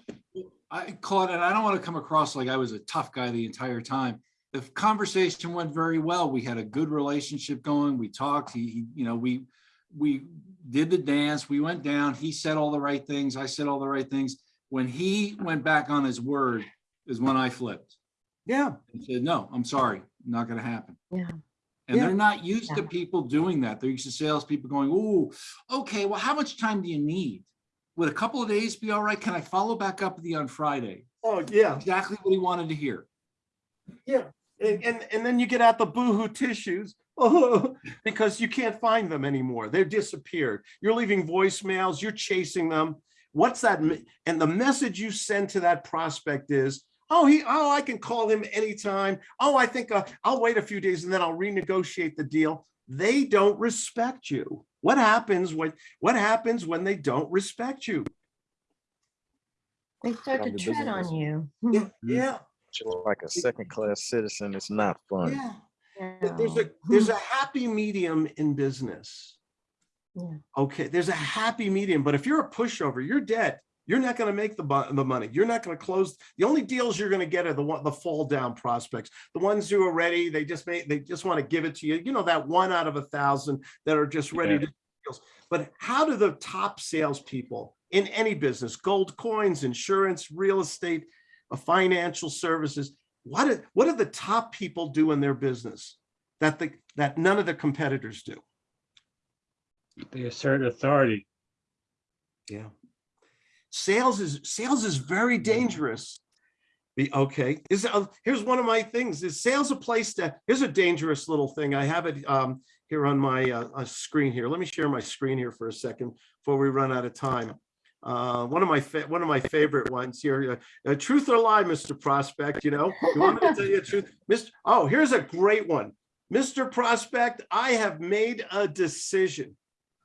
I caught it. I don't want to come across like I was a tough guy the entire time. The conversation went very well. We had a good relationship going. We talked, he, he- you know, we, we did the dance. We went down. He said all the right things. I said all the right things. When he went back on his word is when I flipped Yeah. and said, no, I'm sorry, not gonna happen. Yeah. And Yeah. they're not used to people doing that. They're used to salespeople going, ooh, okay, well, how much time do you need? Would a couple of days be all right? Can I follow back up with you on Friday? Oh, yeah. Exactly what he wanted to hear. Yeah. And, and, and then you get out the boohoo tissues. Oh, <laughs> because you can't find them anymore. They've disappeared. You're leaving voicemails, you're chasing them. What's that? And the message you send to that prospect is, oh, he, oh, I can call him anytime. Oh, I think uh, I'll wait a few days and then I'll renegotiate the deal. They don't respect you. What happens when, what happens when they don't respect you? They start to Down tread on you. Yeah, yeah, Just like a second-class citizen, it's not fun. yeah. Th- There's a, there's a happy medium in business. Yeah. Okay, there's a happy medium, but if you're a pushover, you're dead. You're not gonna make the, the money. You're not gonna close. The only deals you're gonna get are the one, the fall down prospects. The ones who are ready, they just may, they just want to give it to you. You know, that one out of a thousand that are just ready Yeah. to. deals. But how do the top salespeople in any business, gold coins, insurance, real estate, uh, financial services, what do, what do the top people do in their business that the, that none of the competitors do? They assert authority. Yeah. Sales is, sales is very dangerous. The, okay, is, uh, here's one of my things, is sales a place to, here's a dangerous little thing. I have it um here on my uh uh, screen here. Let me share my screen here for a second before we run out of time. Uh, one of my, fa- one of my favorite ones here, uh, uh, truth or lie, Mr. Prospect, you know? You want me to tell you the truth? <laughs> Mr. Oh, here's a great one. Mr. Prospect, I have made a decision.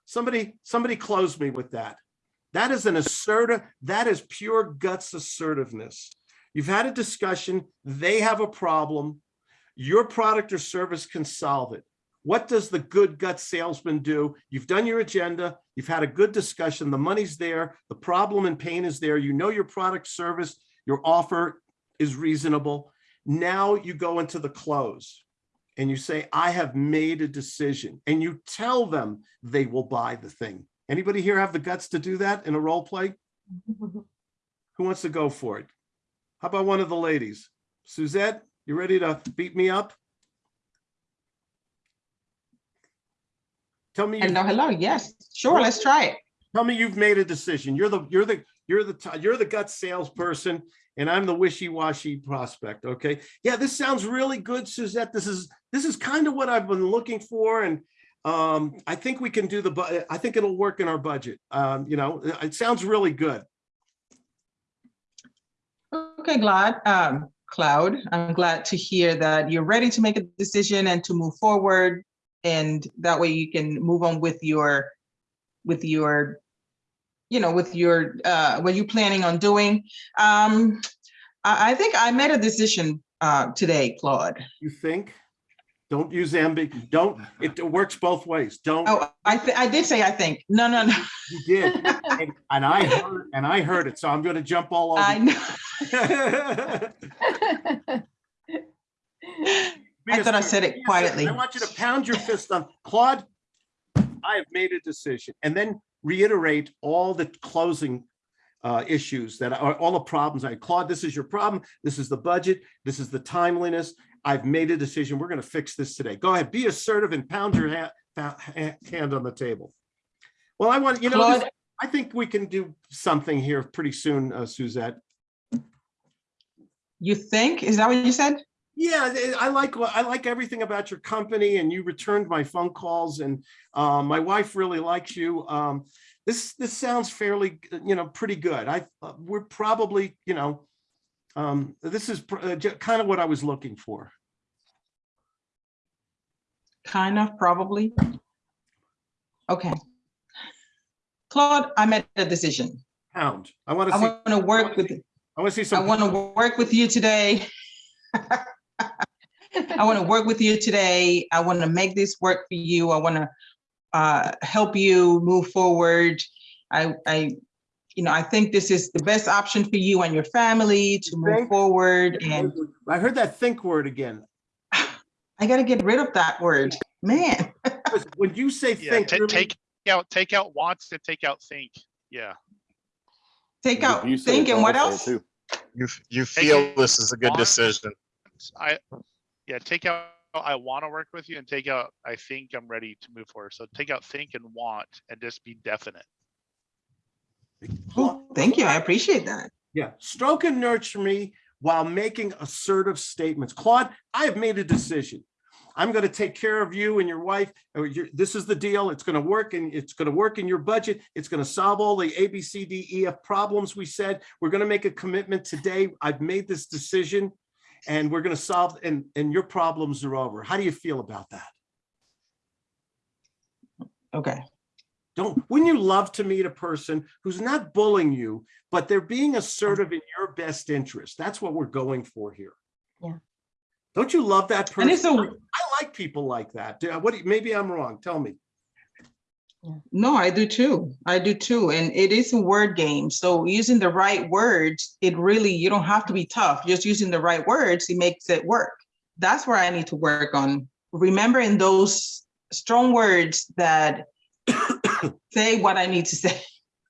Somebody, somebody close me with that. That is an assertive, that is pure guts assertiveness. You've had a discussion, they have a problem. Your product or service can solve it. What does the good gut salesman do? You've done your agenda, you've had a good discussion, the money's there, the problem and pain is there, you know your product service, your offer is reasonable. Now you go into the close and you say, I have made a decision, and you tell them they will buy the thing. Anybody here have the guts to do that in a role play? <laughs> Who wants to go for it? How about one of the ladies? Suzette, you ready to beat me up? Tell me, Hello, hello. Yes, sure. Let's try it. tell me you've made a decision. You're the, you're the, you're the, you're the gut salesperson and I'm the wishy-washy prospect, okay? Yeah, this sounds really good, Suzette. This is, this is kind of what I've been looking for and um, I think we can do the, I think it'll work in our budget. Um, you know, it sounds really good. Okay, glad, um, Claude, I'm glad to hear that you're ready to make a decision and to move forward. And that way you can move on with your, with your, you know, with your, uh, what you're planning on doing. Um, I, I think I made a decision, uh, today, Claude. You think? Don't use ambi, don't, it works both ways. Don't, Oh, I, thi- I did say, I think. No, no, no. you did. And and I heard, and I heard it, so I'm gonna jump all over I over. know. <laughs> <laughs> <laughs> I thought I said it Be a second. quietly. I want you to pound your fist on, Claude, I have made a decision, and then reiterate all the closing uh, issues that are, all the problems. I, Claude, this is your problem. This is the budget. This is the timeliness. I've made a decision. We're gonna fix this today. Go ahead, be assertive and pound your ha- ha- ha- hand on the table. Well, I want, you know, this- Claude, I think we can do something here pretty soon, uh, Suzette. you think? Is that what you said? Yeah, I like, I like everything about your company and you returned my phone calls and um, my wife really likes you. Um, This, this sounds fairly, you know, pretty good. I, uh, we're probably, you know, um, this is kind of what I was looking for. Kind of, probably. Okay. Claude, I made a decision. Pound. I want to I want to work with, I want to see some I want to work with you today. <laughs> I want to work with you today. I want to make this work for you. I want to uh, help you move forward. I, I, you know, I think this is the best option for you and your family to move Think? forward. And I heard that think word again. <sighs> I got to get rid of that word, man. When you say Yeah, think. ta- really- take out, take out wants to take out think. Yeah. Take out You think and what else? too. You, you feel this is a good decision. I, yeah, take out, I want to work with you and take out, I think I'm ready to move forward. So take out think and want and just be definite. Oh, Thank you. I appreciate that. Yeah, stroke and nurture me while making assertive statements. Claude, I have made a decision. I'm going to take care of you and your wife. Uh, your- This is the deal. It's going to work and it's going to work in your budget. It's going to solve all the A, B, C, D, E, F problems we said. We're going to make a commitment today. I've made this decision and we're going to solve and, and your problems are over. How do you feel about that? Okay. Don't, wouldn't you love to meet a person who's not bullying you, but they're being assertive in your best interest? That's what we're going for here. Yeah. Don't you love that person? And it's a, I like people like that. What, do you- maybe I'm wrong. Tell me. No, I do too. I do too. And it is a word game. So using the right words, it really, you don't have to be tough. Just using the right words, it makes it work. That's where I need to work on remembering those strong words that <coughs> say what I need to say.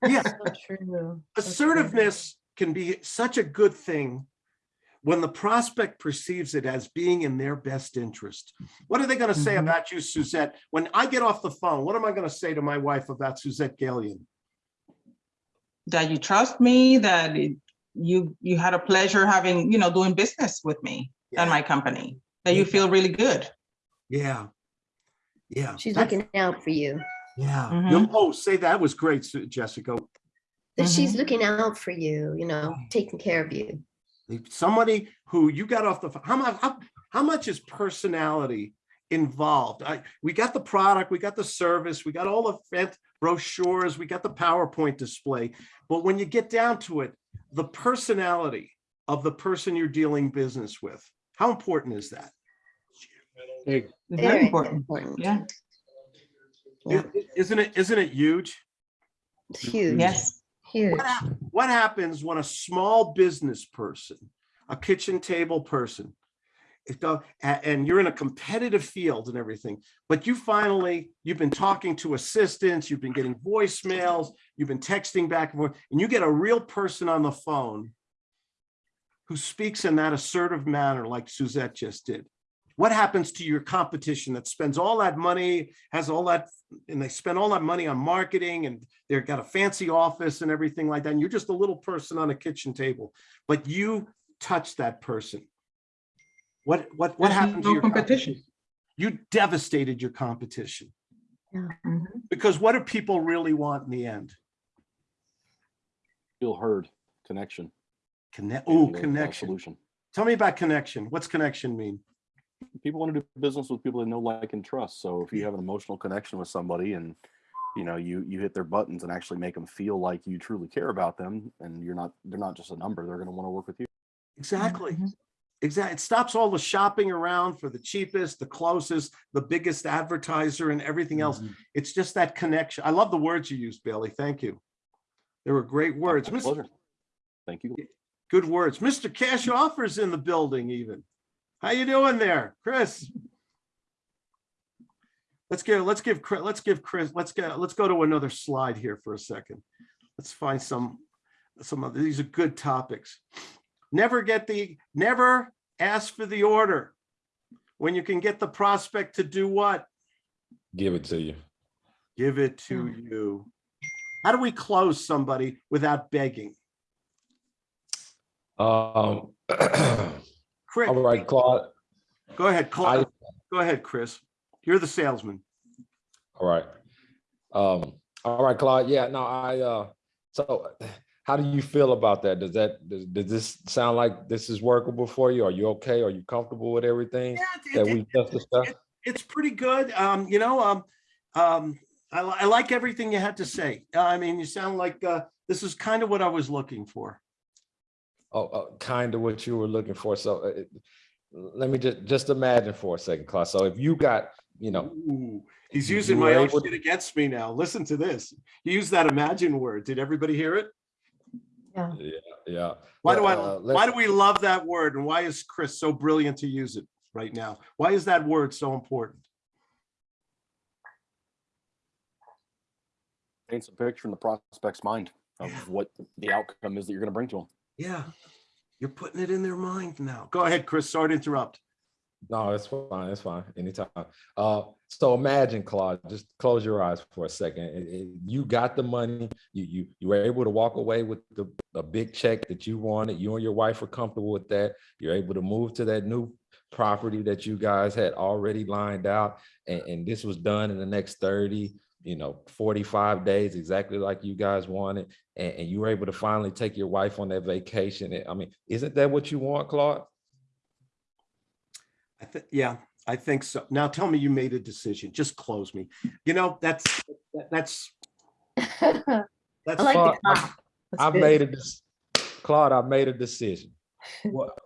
Yes, So true. So true. assertiveness can be such a good thing when the prospect perceives it as being in their best interest. What are they going to say Mhm. about you, Suzette? When I get off the phone, what am I going to say to my wife about Suzette Galion? That you trust me, that it- you, you had a pleasure having, you know, doing business with me and my company, that you feel really good. Yeah. Yeah. She's that's- looking out for you. Yeah. Mhm. You'll- Oh, say that was great, Jessica. That she's Mhm. looking out for you, you know, taking care of you. Somebody who you got off the, ph- how much, how, how much is personality involved? I, we got the product, we got the service, we got all the fat brochures, we got the PowerPoint display. But when you get down to it, the personality of the person you're dealing business with, how important is that? Big. Very important. Yeah, Yeah. I- Isn't it, isn't it huge? It's huge. yes. Huge. What hap- what happens when a small business person, a kitchen table person, go, and you're in a competitive field and everything, but you finally, you've been talking to assistants, you've been getting voicemails, you've been texting back and forth, and you get a real person on the phone who speaks in that assertive manner like Suzette just did. What happens to your competition that spends all that money, has all that, and they spend all that money on marketing and they've got a fancy office and everything like that, and you're just a little person on a kitchen table, but you touch that person. What, what, what There's happened to your competition. competition? You devastated your competition, Mhm. because what do people really want in the end? Feel heard, connection. Connect, oh, a- a connection. Solution. Tell me about connection. What's connection mean? People want to do business with people they know, like, and trust. So if you have an emotional connection with somebody and, you know, you, you hit their buttons and actually make them feel like you truly care about them and you're not, they're not just a number, they're going to want to work with you. Exactly. Mhm. Exactly. It stops all the shopping around for the cheapest, the closest, the biggest advertiser and everything else. Mm-hmm. It's just that connection. I love the words you used, Bailey. Thank you. They were great words. Mr. Thank you. Good words. Mr. Cash offers in the building even. How you doing there, Chris? Let's give, let's give, Chris- let's give Chris, let's get, let's go to another slide here for a second. Let's find some, some of these are good topics. Never get the, never ask for the order. When you can get the prospect to do what? Give it to you. Give it to you. How do we close somebody without begging? Um, <clears throat> Chris, all right, Claude. go ahead, I, go ahead, Chris. You're the salesman. all right. Um, all right, Claude. Yeah, no, I, uh, so how do you feel about that? Does that, does, does this sound like this is workable for you? Are you okay? Are you comfortable with everything Yeah, that it- we just discussed? it's pretty good. Um, you know, um, um, I, I like everything you had to say. Uh, I mean, you sound like, uh, this is kind of what I was looking for. Oh, uh, kind of what you were looking for. So uh, it- let me just, just imagine for a second, Claude. So if you got, you know, Ooh, he's using my own shit against me now. Listen to this. He used that imagine word. Did everybody hear it? Yeah. yeah, yeah. Why do I, Uh, why do we love that word? And why is Chris so brilliant to use it right now? Why is that word so important? Paints a picture in the prospect's mind of what the outcome is that you're going to bring to them. Yeah, you're putting it in their mind now. Go ahead, Chris. Sorry to interrupt. No, it's fine. It's fine. Anytime. Uh, so imagine, Claude, just close your eyes for a second. It- it- you got the money. You you you were able to walk away with the a big check that you wanted. You and your wife were comfortable with that. You're able to move to that new property that you guys had already lined out and, and this was done in the next 30, you know, 45 days, exactly like you guys wanted, and, and you were able to finally take your wife on that vacation. I mean, isn't that what you want, Claude? I think, yeah, I think so. Now tell me you made a decision. Just close me. You know, that's, that- that's, <laughs> I that's. like Claude, the I, I good. made a, dec- Claude, I've made a decision. What-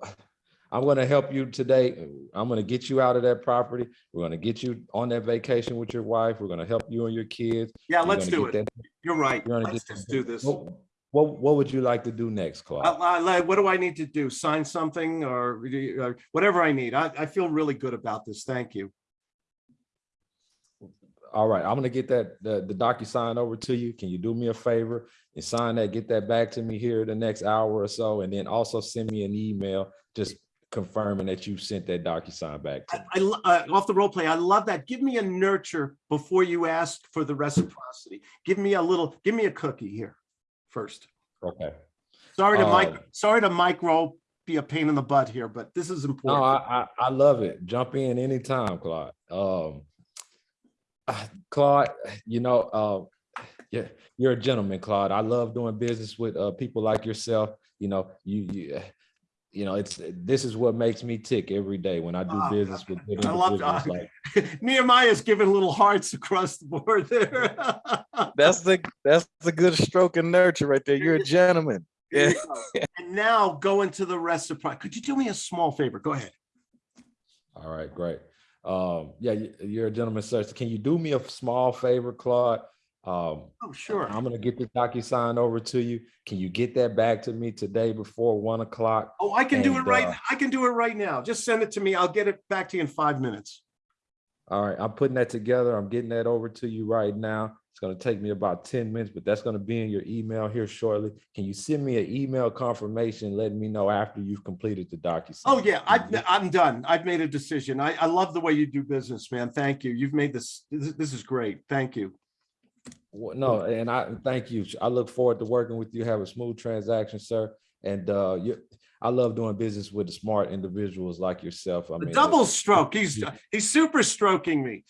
I'm gonna help you today. I'm gonna get you out of that property. We're gonna get you on that vacation with your wife. We're gonna help you and your kids. Yeah, You're let's do it. that- You're right. you're Let's just that- do this. What, what, what would you like to do next, Claude? I- I- What do I need to do? Sign something or or whatever I need? I, I feel really good about this. Thank you. All right, I'm gonna get that, the, the DocuSign over to you. Can you do me a favor and sign that, get that back to me here the next hour or so, and then also send me an email just confirming that you sent that DocuSign back to me. I, uh, off the role play, I love that. Give me a nurture before you ask for the reciprocity. Give me a little, give me a cookie here first. Okay. Sorry to Mike, Um, sorry to micro be a pain in the butt here, but this is No, important. I, I, I love it. Jump in anytime, Claude. Um, ah, Claude, you know, uh, yeah, you're a gentleman, Claude. I love doing business with uh, people like yourself. You know, you, you, you know, it's this is what makes me tick every day when I do Ah, business with good I love individuals that. like <laughs> Nehemiah's giving little hearts across the board there. <laughs> That's the, that's the good stroke and nurture right there. You're a gentleman. There Yeah. you <laughs> go. And now go into the reciprocity. Could you do me a small favor? Go ahead. All right, great. Um, yeah, you- you're a gentleman, sir. So Can you do me a small favor, Claude? Um, Oh, sure. I'm gonna get the DocuSign over to you. Can you get that back to me today before one o'clock? Oh, I can do it right. uh, I can do it right now. Just send it to me. I'll get it back to you in five minutes. All right, I'm putting that together. I'm getting that over to you right now. It's gonna take me about ten minutes, but that's gonna be in your email here shortly. Can you send me an email confirmation letting me know after you've completed the DocuSign? Oh, yeah, I, I'm done. I've made a decision. I, I love the way you do business, man. Thank you. You've made this, this is great. Thank you. Well, No, and I thank you. I look forward to working with you. Have a smooth transaction, sir. And uh, you, I love doing business with the smart individuals like yourself. I mean, double stroke. He's, he's super stroking me.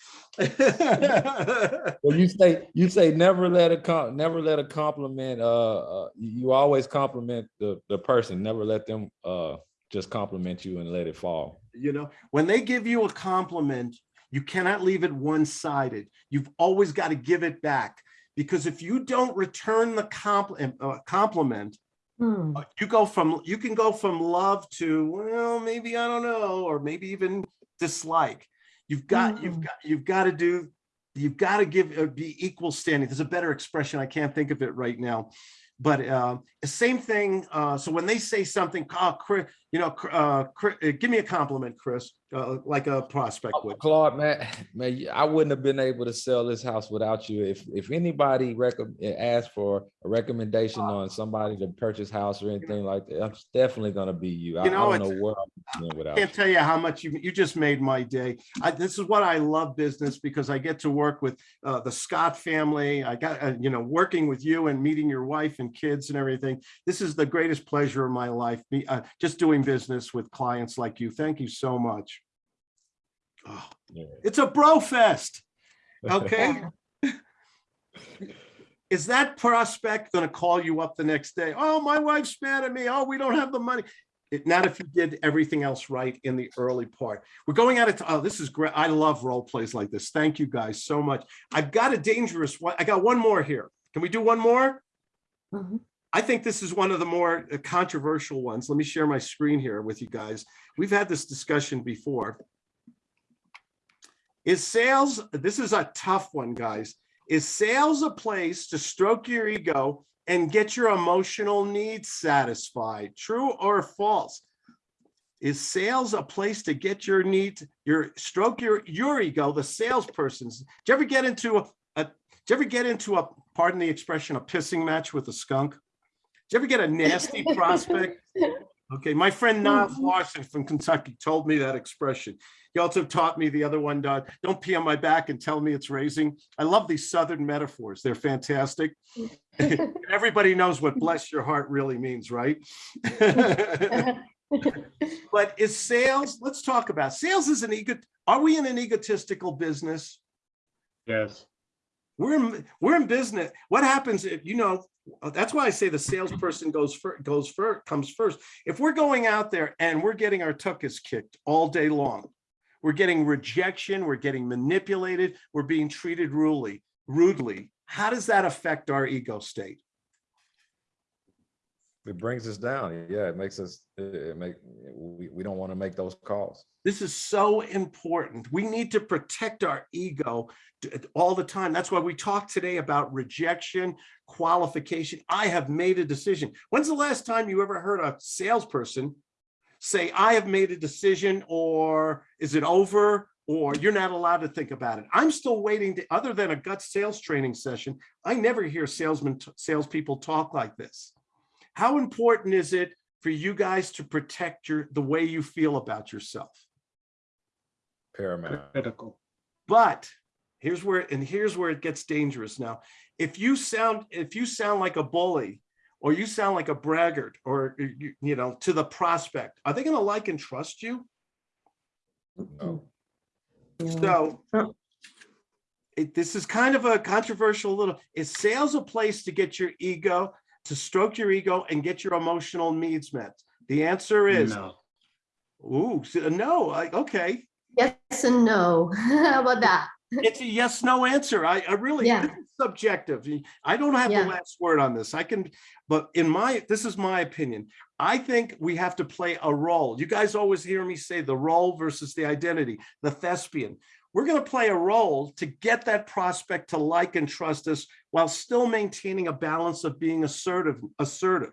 Well, you say you say never let a never let a compliment. Uh, uh, you, you always compliment the the person. Never let them uh just compliment you and let it fall. You know, when they give you a compliment, you cannot leave it one-sided. You've always got to give it back. Because if you don't return the compliment, uh, compliment, Hmm. uh, you go from, you can go from love to, well, maybe, I don't know, or maybe even dislike. You've got, you've Mm. got, you've got to do, you've got to give, uh, be equal standing. There's a better expression. I can't think of it right now. But uh, same thing, uh, so when they say something, oh, Chris, you know, uh, Chris, uh, give me a compliment, Chris, uh, like a prospect would. Claude, man, <laughs> man, I wouldn't have been able to sell this house without you. If if anybody recommend asked for a recommendation on somebody to purchase house or anything like that, it's definitely gonna be you. I, I You know, don't know what I'm going without. Can't you. tell you how much you, you just made my day. I, this is what I love business because I get to work with uh, the Scott family. I got, uh, you know, working with you and meeting your wife and kids and everything. This is the greatest pleasure of my life, uh, just doing business with clients like you. Thank you so much. Oh, It's a bro fest. <laughs> Okay. Is that prospect gonna call you up the next day? Oh, my wife's mad at me. Oh, we don't have the money. It, not if you did everything else right in the early part. We're going at it. Oh, this is great. I love role plays like this. Thank you guys so much. I've got a dangerous one. I got one more here. Can we do one more? Mhm. I think this is one of the more uh, controversial ones. Let me share my screen here with you guys. We've had this discussion before. Is sales, this is a tough one, guys. Is sales a place to stroke your ego and get your emotional needs satisfied? True or false? Is sales a place to get your needs, your stroke your your ego, the salesperson's? Did you ever get into a, a did you ever get into a, pardon the expression, a pissing match with a skunk? Did you ever get a nasty <laughs> prospect? Okay, my friend Niles Larson from Kentucky told me that expression. He also taught me the other one, uh, don't pee on my back and tell me it's raising. I love these Southern metaphors. They're fantastic. <laughs> Everybody knows what bless your heart really means, right? <laughs> But is sales, let's talk about, sales is an ego, are we in an egotistical business? Yes. We're, in we're in business. What happens if, you know, that's why I say the salesperson goes first, goes first, comes first. If we're going out there and we're getting our tuchus kicked all day long, we're getting rejection, we're getting manipulated, we're being treated rudely, rudely. How does that affect our ego state? It brings us down. Yeah, it makes us, it make, we, we don't want to make those calls. This is so important. We need to protect our ego all the time. That's why we talked today about rejection, qualification. I have made a decision. When's the last time you ever heard a salesperson say, I have made a decision, or is it over? Or you're not allowed to think about it. I'm still waiting to, other than a gut sales training session, I never hear salesmen, salespeople talk like this. How important is it for you guys to protect your, the way you feel about yourself? Paramount. Critical. But here's where, and here's where it gets dangerous now. If you sound, if you sound like a bully, or you sound like a braggart, or you, you know, to the prospect, are they gonna like and trust you? No. So it, this is kind of a controversial little, is sales a place to get your ego, to stroke your ego and get your emotional needs met? The answer is, No. ooh, so- uh, no, I, okay. Yes and no. <laughs> How about that? It's a yes, no answer. I, I really, Yeah. this is subjective. I don't have the last word on this. I can, but in my, this is my opinion. I think we have to play a role. You guys always hear me say the role versus the identity, the thespian. We're going to play a role to get that prospect to like and trust us while still maintaining a balance of being assertive, assertive.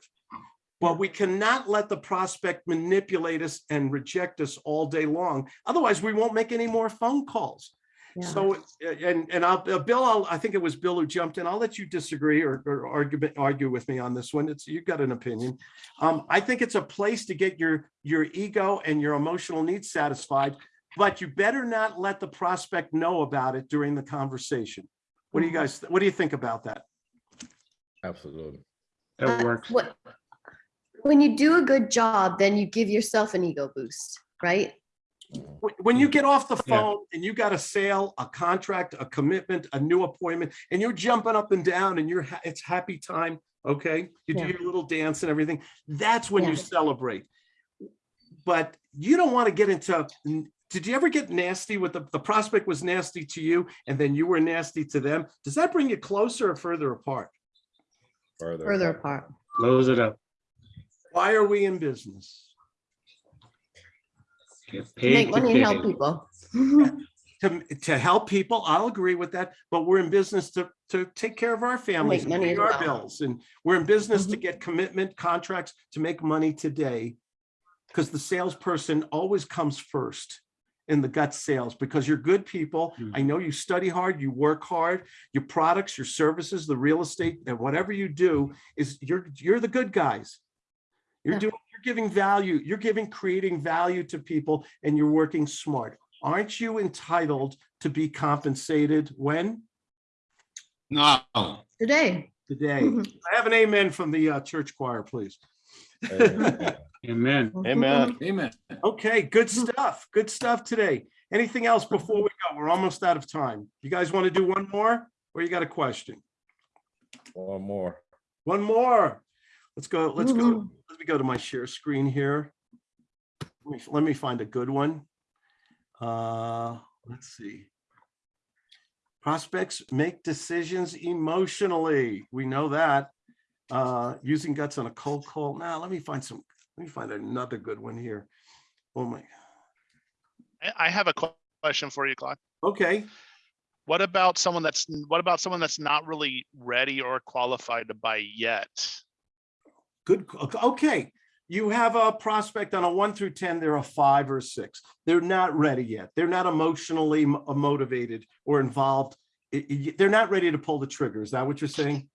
But we cannot let the prospect manipulate us and reject us all day long. Otherwise, we won't make any more phone calls. Yeah. So, and, and I'll, uh, Bill, I'll, I think it was Bill who jumped in. I'll let you disagree or, or argue, argue with me on this one. It's, you've got an opinion. Um, I think it's a place to get your, your ego and your emotional needs satisfied, but you better not let the prospect know about it during the conversation. What do you guys, what do you think about that? Absolutely. That Uh, works. what- When you do a good job, then you give yourself an ego boost, right? When- When you get off the Yeah. phone and you got a sale, a contract, a commitment, a new appointment, and you're jumping up and down and you're, ha- it's happy time, okay? You do your little dance and everything. That's when you celebrate. But you don't want to get into, did you ever get nasty with the, the prospect was nasty to you and then you were nasty to them? Does that bring you closer or further apart? Further. Further apart. apart. Close it up. Why are we in business? Get To Make money and help people. <laughs> To, to help people, I'll agree with that, but we're in business to, to take care of our families, and money pay our well. bills, and we're in business Mm-hmm. to get commitment contracts to make money today. Because the salesperson always comes first in the gut sales, because you're good people. Hmm. I know you study hard, you work hard, your products, your services, the real estate, and whatever you do is you're, you're the good guys. You're Yeah. doing, you're giving value, you're giving, creating value to people and you're working smart. Aren't you entitled to be compensated when? No, Today. Today. Mhm. I have an amen from the uh, church choir, please. Amen. Amen. Amen. Amen. Okay, good stuff. Good stuff today. Anything else before we go? We're almost out of time. You guys want to do one more or you got a question? One more. One more. Let's go, let's go, let me go to my share screen here. Let me, let me find a good one. Uh, let's see. Prospects make decisions emotionally. We know that. Uh, using guts on a cold call. Now, let me find some, let me find another good one here. Oh my, I- I have a question for you, Claude. okay. What about someone that's, what about someone that's not really ready or qualified to buy yet? Good, okay. You have a prospect on a one through 10, they're a five or a six. They're not ready yet. They're not emotionally motivated or involved. They're not ready to pull the trigger. Is that what you're saying?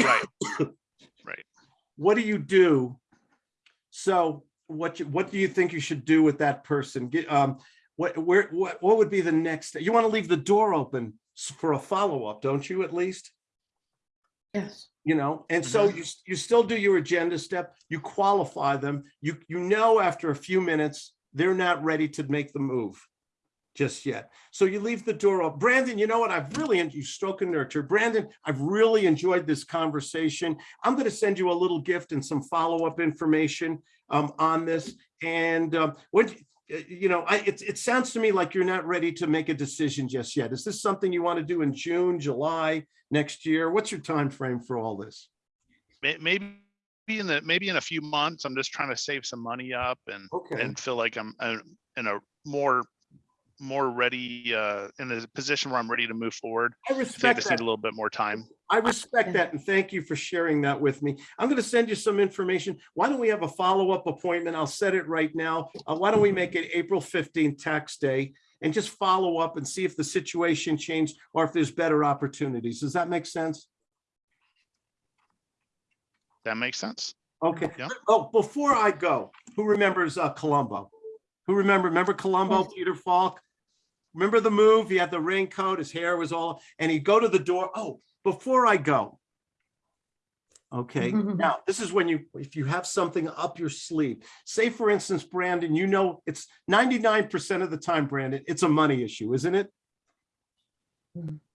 Right, <coughs> right. What do you do? So what, you- what do you think you should do with that person? Get, um, what, where, what, what would be the next? You want to leave the door open for a follow-up, don't you, at least? Yes. you know, and so you, you still do your agenda step, you qualify them, you, you know, after a few minutes, they're not ready to make the move just yet. So you leave the door open. Brandon, you know what? I've really, you stroke and nurture. Brandon, I've really enjoyed this conversation. I'm going to send you a little gift and some follow-up information um, on this. And um, what, you know, I, it, it sounds to me like you're not ready to make a decision just yet. Is this something you want to do in June, July, next year? What's your time frame for all this? Maybe in the, maybe in a few months, I'm just trying to save some money up and, Okay. and feel like I'm uh, in a more, more ready, uh, in a position where I'm ready to move forward. I I think I respect just need that. a little bit more time. I respect that and thank you for sharing that with me. I'm going to send you some information. Why don't we have a follow-up appointment? I'll set it right now. Uh, why don't we make it April 15th tax day and just follow up and see if the situation changed or if there's better opportunities. Does that make sense? That makes sense. Okay. Yeah. Oh, before I go, who remembers uh, Columbo? Who remember, remember Columbo, Peter Falk? Remember the move? He had the raincoat, his hair was all, and he'd go to the door. Oh, before I go. Okay, <laughs> now this is when you, if you have something up your sleeve, say for instance, Brandon, you know, it's ninety-nine percent of the time, Brandon, it's a money issue, isn't it?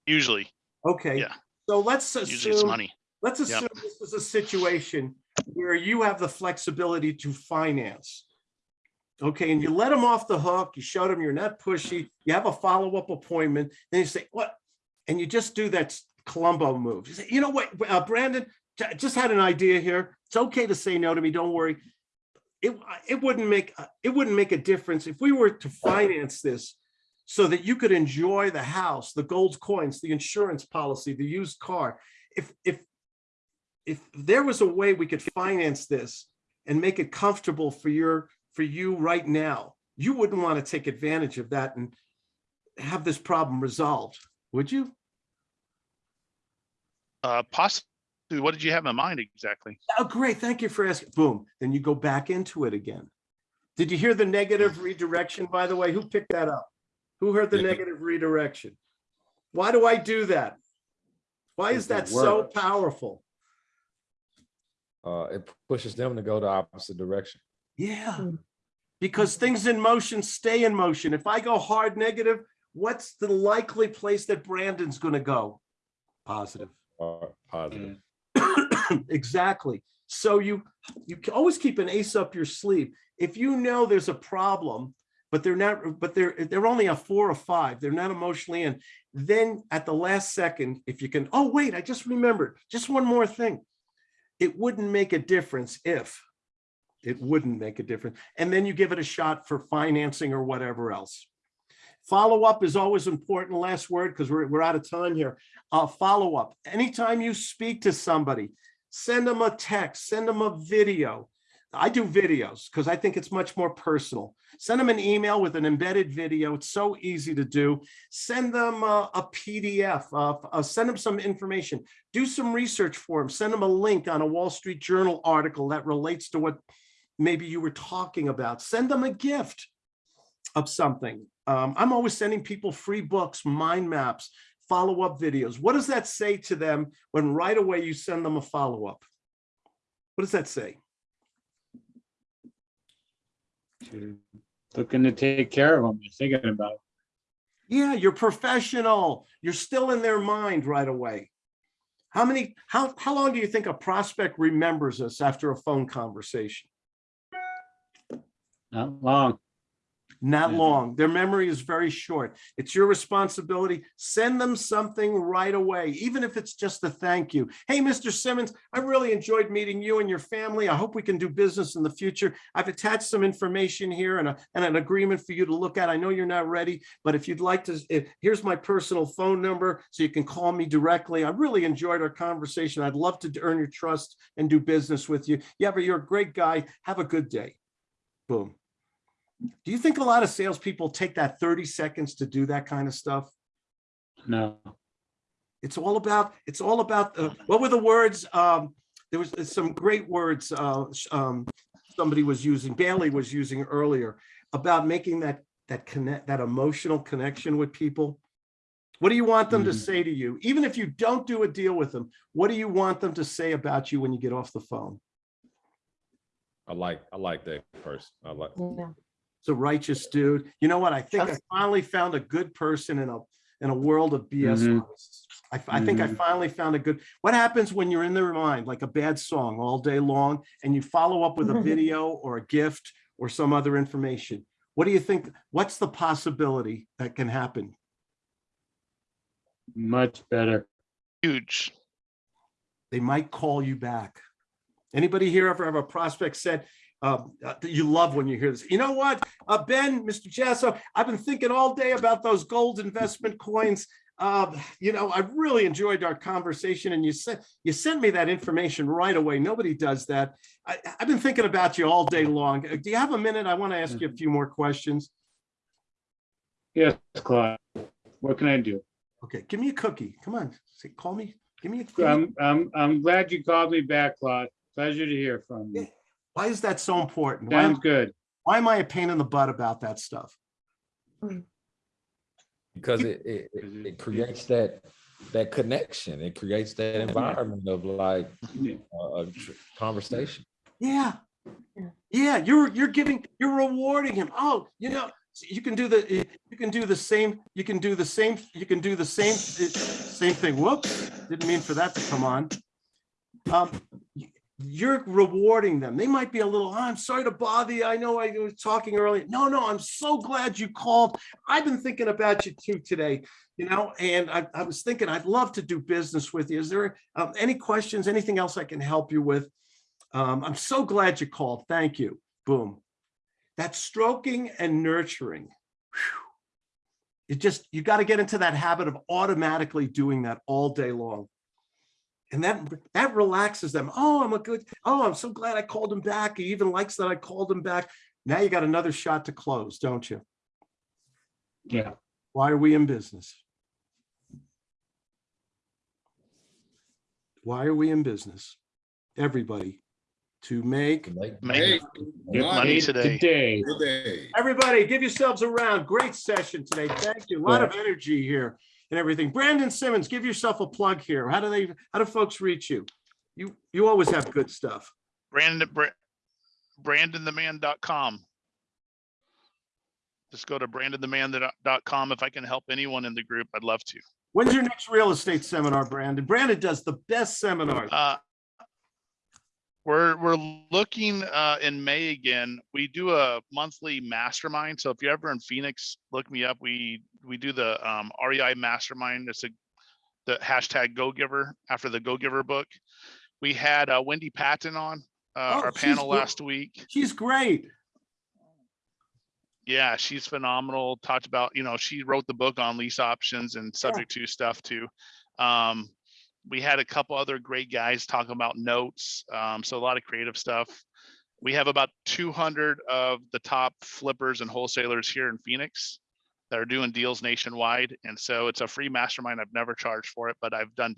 Usually, Okay. Yeah. So let's assume, usually it's money. let's Yep. assume this is a situation where you have the flexibility to finance. Okay, and you let them off the hook, you showed them you're not pushy, you have a follow-up appointment, then you say, what? And you just do that Columbo move. You say, you know what, uh, Brandon, just had an idea here. It's okay to say no to me, don't worry. It, it wouldn't make, uh, it wouldn't make a difference if we were to finance this so that you could enjoy the house, the gold coins, the insurance policy, the used car. If, if, if there was a way we could finance this and make it comfortable for your, for you right now, you wouldn't want to take advantage of that and have this problem resolved, would you? Uh, possibly, what did you have in mind exactly? Oh, great. Thank you for asking. Boom. Then you go back into it again. Did you hear the negative redirection, by the way? Who picked that up? Who heard the Yeah. negative redirection? Why do I do that? Why is that so powerful? Uh, it pushes them to go the opposite direction. Yeah. Because things in motion stay in motion. If I go hard negative, what's the likely place that Brandon's gonna go? Positive. Or positive. <clears throat> Exactly. So you, you always keep an ace up your sleeve. If you know there's a problem, but they're not, but they're, they're only a four or five, they're not emotionally in, then at the last second, if you can, oh, wait, I just remembered, just one more thing. It wouldn't make a difference if, it wouldn't make a difference. And then you give it a shot for financing or whatever else. Follow-up is always important. Last word, because we're, we're out of time here. Uh, follow-up. Anytime you speak to somebody, send them a text, send them a video. I do videos because I think it's much more personal. Send them an email with an embedded video. It's so easy to do. Send them a, a PDF, uh, uh, send them some information. Do some research for them. Send them a link on a Wall Street Journal article that relates to what maybe you were talking about. Send them a gift of something. Um, I'm always sending people free books, mind maps, follow-up videos. What does that say to them when right away you send them a follow-up? What does that say? You're Looking to take care of them, you're thinking about. it. Yeah, you're professional. You're still in their mind right away. How many, how, how long do you think a prospect remembers us after a phone conversation? Not long. Not Yeah. long. Their memory is very short. It's your responsibility. Send them something right away, even if it's just a thank you. Hey, Mr. Simmons, I really enjoyed meeting you and your family. I hope we can do business in the future. I've attached some information here and, a, and an agreement for you to look at. I know you're not ready, but if you'd like to, if, here's my personal phone number so you can call me directly. I really enjoyed our conversation. I'd love to earn your trust and do business with you. Yeah, but you're a great guy. Have a good day. Boom. Do you think a lot of salespeople take that 30 seconds to do that kind of stuff? No. It's all about, it's all about, uh, what were the words? Um, there was some great words, uh, um, somebody was using, Bailey was using earlier about making that, that connect, that emotional connection with people. What do you want them to Mhm. say to you? Even if you don't do a deal with them, what do you want them to say about you when you get off the phone? I like, I like that person. I like, It's a righteous dude. You know what? I think I finally found a good person in a, in a world of BS. Mhm. artists. I, I think I Mhm. finally found a good, what happens when you're in their mind, like a bad song all day long and you follow up with a video or a gift or some other information? What do you think? What's the possibility that can happen? Much better. Huge. they might call you back. Anybody here ever have a prospect said, um, uh, that you love when you hear this, you know what, uh, Ben, Mr. Jasso, I've been thinking all day about those gold investment coins. Uh, you know, I really enjoyed our conversation and you sent, you sent me that information right away. Nobody does that. I, I've been thinking about you all day long. Uh, Do you have a minute? I want to ask you a few more questions. Yes, Claude. What can I do? Okay, give me a cookie. Come on, say, call me, give me a. me- I'm, I'm, I'm glad you called me back, Claude. Pleasure to hear from you. Why is that so important? Why am- Sounds good. Why am I a pain in the butt about that stuff? because it, it, it- it creates that, that connection. It creates that environment of like a, a conversation. Yeah. Yeah, you're, you're giving, you're rewarding him. Oh, you know, you can do the, you can do the same, you can do the same, you can do the same, same thing. Whoops, didn't mean for that to come on. Um, y- you're rewarding them. They might be a little, "Oh, I'm sorry to bother you. I know I was talking earlier. No, no, I'm so glad you called. I've been thinking about you too today, you know, and I, I was thinking I'd love to do business with you. Is there um, any questions, anything else I can help you with? Um, I'm so glad you called. Thank you. Boom. That's stroking and nurturing. Whew. It just, you got to get into that habit of automatically doing that all day long. And that, that relaxes them. Oh, I'm a good, oh, I'm so glad I called him back. He even likes that I called him back. Now you got another shot to close, don't you? Yeah. Why are we in business? Why are we in business? Everybody, to make Make Hey, get money today. Today. today. Everybody, give yourselves a round. Great session today. Thank you. A lot of energy here and everything. Brandon Simmons, give yourself a plug here. How do they, how do folks reach you? You, you always have good stuff. Brandon, Bra- brandontheman.com. Just go to brandontheman.com. If I can help anyone in the group, I'd love to. When's your next real estate seminar, Brandon? Brandon does the best seminars. Uh, We're, we're looking uh, in May again. We do a monthly mastermind. So if you're ever in Phoenix, look me up. We, we do the um, REI mastermind. It's a, the hashtag go giver after the go giver book. We had uh, Wendy Patton on uh, Oh, our panel last week. She's great. Yeah, she's phenomenal. Talked about, you know, she wrote the book on lease options and subject to stuff too. Um, we had a couple other great guys talking about notes. Um, so a lot of creative stuff. We have about 200 of the top flippers and wholesalers here in Phoenix that are doing deals nationwide. And so it's a free mastermind. I've never charged for it, but I've done